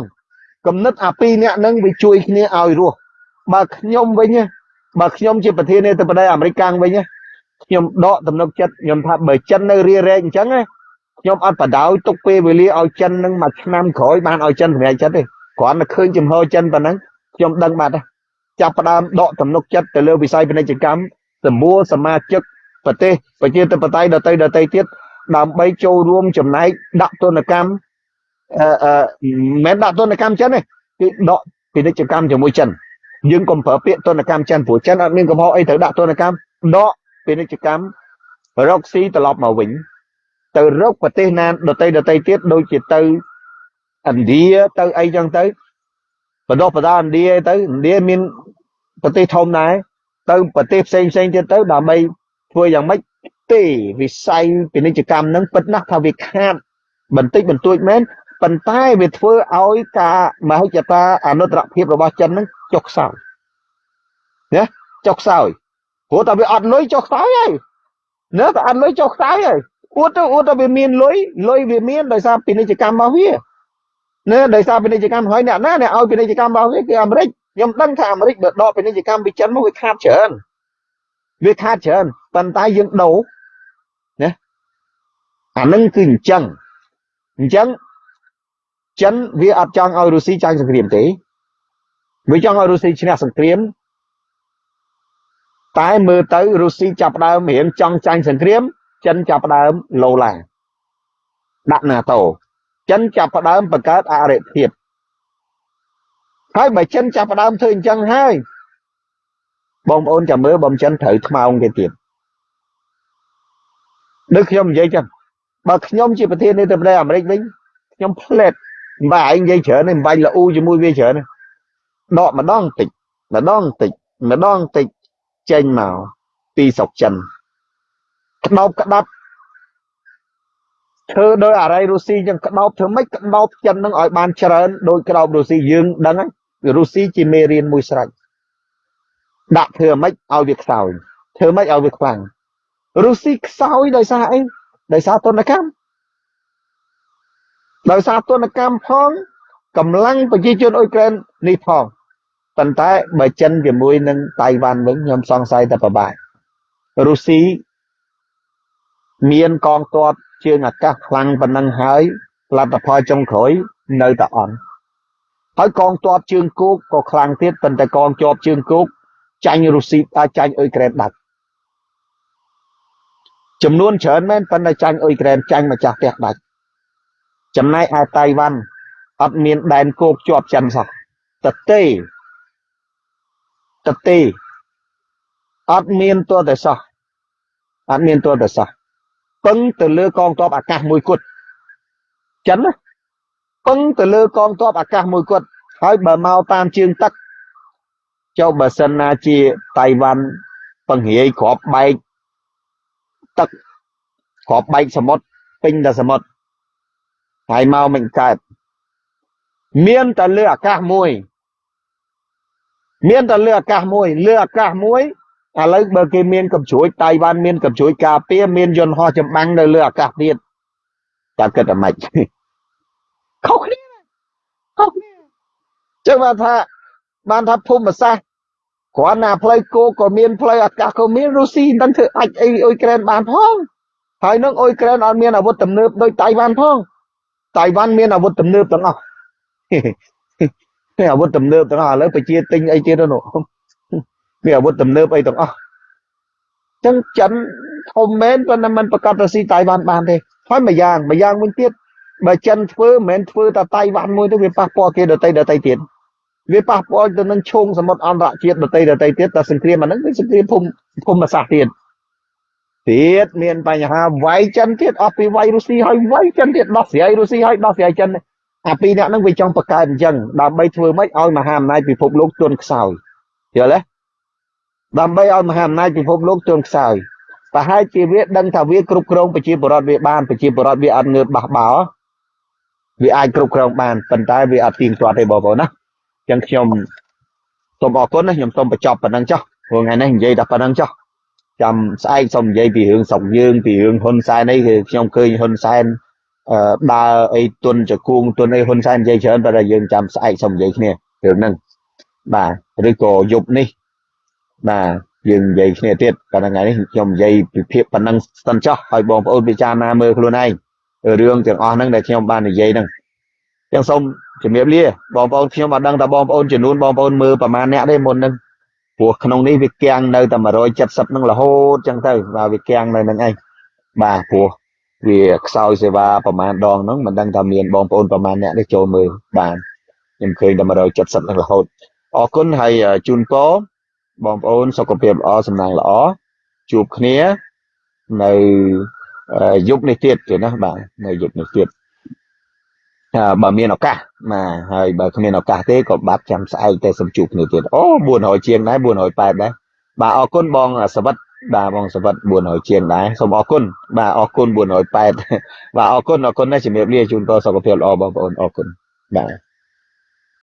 គំនិតអាពីរនាក់នឹងវាជួយគ្នាឲ្យរស់បើខ្ញុំវិញបើខ្ញុំជាប្រធានាធិបតីអាមេរិកកាំងវិញខ្ញុំដកទំនុកចិត្តខ្ញុំថាបើចិននៅរារែកអញ្ចឹងខ្ញុំអត់បដោយទុកពេលវេលាឲ្យចិននឹងមួយឆ្នាំក្រោយបានឲ្យចិនសម្រេចចិត្តទេ គ្រាន់តែឃើញចំហចិនប៉ុណ្ណឹងខ្ញុំដឹងបាត់ហើយចាប់ផ្ដើមដកទំនុកចិត្តទៅលើវិស័យពាណិជ្ជកម្មសម្បួរសមាជិកប្រទេសប្រជាធិបតេយ្យដទៃដទៃទៀតដើម្បីចូលរួមចំណែកដាក់ទនកម្មអឺអឺមិនដាក់ទនកម្មចិនទេគឺដកពាណិជ្ជកម្មជាមួយចិនយើងកុំប្រើពាក្យទនកម្មចិនព្រោះចិនអត់មានកំហុសអីត្រូវដាក់ទនកម្មដកពាណិជ្ជកម្មរកស៊ីត្រឡប់មកវិញទៅរកប្រទេសណាដទៃដទៃទៀតដូចជាទៅ ឥណ្ឌាទៅអីចឹងទៅបដោះបដាឥណ្ឌាទៅឥណ្ឌាមានប្រទេសធំដែរទៅប្រទេសផ្សេងផ្សេងទៀតទៅដើម្បីធ្វើយ៉ាងម៉េចទេវិស័យពាណិជ្ជកម្មហ្នឹងពិតណាស់ថាវាខាតបន្តិចបន្តួចមែនប៉ុន្តែវាធ្វើឲ្យការមហិច្ឆតាអនុត្តរភាពរបស់ចិនហ្នឹងចុះខ្សោយណាចុះខ្សោយព្រោះតែវាអត់លុយចុះខ្សោយហើយណាតែអត់លុយចុះខ្សោយហើយអួតទៅអួតតែវាមានលុយលុយវាមានដោយសារពាណិជ្ជកម្មរបស់វា ណាដោយសារពាណិជ្ជកម្មហើយអ្នកណាអ្នកឲ្យពាណិជ្ជកម្មរបស់វាគឺអាមេរិកខ្ញុំដឹងថាអាមេរិកបើដកពាណិជ្ជកម្មពីចិនមកវាខាតច្រើនវាខាតច្រើនប៉ុន្តែយើងដូរណាអានឹងគឺអញ្ចឹងអញ្ចឹងចិនវាអត់ចង់ឲ្យរុស្ស៊ីចាញ់សង្គ្រាមទេវាចង់ឲ្យរុស្ស៊ីឈ្នះសង្គ្រាមតែមើលទៅរុស្ស៊ីចាប់ដើមរៀងចង់ចាញ់សង្គ្រាមចិនចាប់ដើមឡូឡាដាក់ NATO ចិនចាប់ផ្ដើមបង្កើតអរិភាពហើយបើចិនចាប់ផ្ដើមធ្វើអញ្ចឹងហើយបងប្អូនចាំមើលបំចិនត្រូវថ្មោងគេទៀតដូចខ្ញុំនិយាយចឹងបើខ្ញុំជាប្រធានាធិបតីអាមេរិកវិញខ្ញុំផ្លែតមិនបាច់ឯងនិយាយច្រើនទេមិនបាច់ល្អូជាមួយវាច្រើនទេដកម្ដងតិចម្ដងតិចម្ដងតិចចេញមកពីស្រុកចិនក្តោបក្តាប់ ធ្វើដោយអរិយរុស្ស៊ីចឹងក្តោបធ្វើម៉េចក្តោបចិននឹងឲ្យបានច្រើនដោយក្តោបរុស្ស៊ីយើងដឹងហើយរុស្ស៊ីជាមេរៀនមួយស្រេចដាក់ធ្វើម៉េចឲ្យវាខ្សោយធ្វើម៉េចឲ្យវាខ្លាំងរុស្ស៊ីខ្សោយដោយសារអីដោយសារទនកម្មដោយសារទនកម្មផងកម្លាំងប្រជាជនអ៊ុយក្រែននេះផងប៉ុន្តែបើចិនជាមួយនឹងតៃវ៉ាន់វិញខ្ញុំសង្ស័យតែប្របាករុស្ស៊ីមានកងទ័ព ជើងអាកាសខ្លាំងប៉ុណ្ណឹងហើយលទ្ធផលចុងក្រោយនៅតែអន់ហើយកងទ័ពជើងគោកក៏ខ្លាំងទៀតប៉ុន្តែកងជាប់ជើងគោកចាញ់រុស្ស៊ីអាចចាញ់អ៊ុយក្រែនដាច់ចំនួនច្រើនមែនប៉ុន្តែចាញ់អ៊ុយក្រែនចាញ់ម្ចាស់ផ្ទះដាច់ចំណែកឯតៃវ៉ាន់អត់មានដែនគោកជាប់ចិនសោះតទេតទេអត់មានទោះតែសោះអត់មានទោះតែសោះ ពឹងទៅលើកងទ័ពអាកាសមួយគត់ចិនណាពឹងទៅលើកងទ័ពអាកាសមួយគត់ហើយបើមកតាមជើងទឹកចុះបើសិនណាជាតៃវ៉ាន់ពង្រាយក្របបែកទឹកក្របបែកសមុទ្រពេញតែសមុទ្រហើយមកមិនកើតមានតែលើអាកាសមួយ មានតែលើអាកាសមួយលើអាកាសមួយ ឥឡូវបើគេមានកំជ្រួចតៃវ៉ាន់មានកំជ្រួចការពារមានយន្តហោះចម្បាំងនៅលើអាកាសទៀតតើគិតតែម៉េចខុសគ្នាខុសគ្នាចឹងបានថាបានថាភូមិសាស្ត្រគ្រាន់តែផ្លូវគោកក៏មានផ្លូវអាកាសក៏មានរុស្ស៊ីមិនដឹងធ្វើអាចអីអ៊ុយក្រែនបានផងហើយនឹងអ៊ុយក្រែនអត់មានអាវុធទំនើបដូចតៃវ៉ាន់ផងតៃវ៉ាន់មានអាវុធទំនើបទាំងអស់មានអាវុធទំនើបទាំងអស់ឥឡូវប្រជាទិញអីទៀតទៅនោះ មានអាវុធទំនើបអីទាំងអស់ចឹងចិនធំមែនប៉ុន្តែมันប្រកាសទៅស៊ីតៃវ៉ាន់បានទេហើយមួយយ៉ាងមួយយ៉ាងវិញទៀតបើចិនធ្វើមិនមែនធ្វើតែតៃវ៉ាន់មួយទៅវាប៉ះពាល់គេដទៃដទៃទៀតវាប៉ះពាល់ទៅនឹងឈងសមុទ្រអន្តរជាតិដទៃដទៃទៀតតែសង្គ្រាមអាហ្នឹងវាសង្គ្រាមភូមិភូមិសាស្ត្រទៀតទៀតមានបញ្ហាវាយចិនទៀតអស់ពីវាយរុស្ស៊ីហើយវាយចិនទៀតដោះស្រាយរុស្ស៊ីហើយដោះស្រាយចិនអាពីរអ្នកហ្នឹងវាចង់បង្កើតអញ្ចឹងដើម្បីធ្វើម៉េចឲ្យមហាអំណាចពិភពលោកទន់ខ្សោយយល់ទេ ដើម្បីឲ្យមហាអំណាចពិភពលោកទន់ខ្សោយប្រហែលជាវាដឹងថាវាគ្រប់គ្រងប្រជាពលរដ្ឋវាបានប្រជាពលរដ្ឋវាអត់ងើបបះបោវាអាចគ្រប់គ្រងបានប៉ុន្តែវាអត់ទៀងទាត់ទេបងប្អូនណាអញ្ចឹងខ្ញុំសូមអរគុណណាខ្ញុំសូមបញ្ចប់ប៉ុណ្ណឹងចុះព្រោះថ្ងៃនេះនិយាយតែប៉ុណ្ណឹងចុះចាំស្អែកសូមនិយាយពីរឿងស្រុកយើងពីរឿងហ៊ុនសែនអីគឺខ្ញុំឃើញហ៊ុនសែនអឺដើរអីទុនចគួងទុនអីហ៊ុនសែននិយាយច្រើនតែយើងចាំស្អែកសូមនិយាយគ្នារឿងហ្នឹងបាទឬក៏យប់នេះ បាទយើងនិយាយគ្នាទៀតតែថ្ងៃនេះខ្ញុំនិយាយពីភាពប៉ុណ្ណឹងសិនចុះឲ្យបងប្អូនពិចារណាមើលខ្លួនឯងរឿងទាំងអស់ហ្នឹងដែលខ្ញុំបាននិយាយហ្នឹងអញ្ចឹងសូមជំរាបលាបងប្អូនខ្ញុំអត់ដឹងថាបងប្អូនចំនួនបងប្អូនមើលប្រហែលអ្នកទេមុនហ្នឹងព្រោះក្នុងនេះវាគាំងនៅតែ170ហ្នឹងរហូតអញ្ចឹងទៅបាទវាគាំងនៅហ្នឹងឯងបាទព្រោះវាខ្សោយសេវាប្រហែលដងហ្នឹងមិនដឹងថាមានបងប្អូនប្រហែលអ្នកទេចូលមើលបាទខ្ញុំឃើញតែ170ហ្នឹងរហូតអរគុណហើយជូនពរ បងប្អូនសុខភាពល្អសំណាងល្អជួបគ្នានៅយប់នេះទៀតទេណាបាទនៅយប់នេះទៀតបើមានឱកាសបាទហើយបើគ្មានឱកាសទេក៏បាត់ចាំស្អែកតែសំជួបគ្នាទៀតអូ400ជាងដែរ480ដែរបាទអរគុណបងសវិតបាទបងសវិត400ជាងដែរសូមអរគុណបាទអរគុណ480បាទអរគុណអរគុណណាស់ជំរាបលាជូនពរសុខភាពល្អបងប្អូនអរគុណបាទ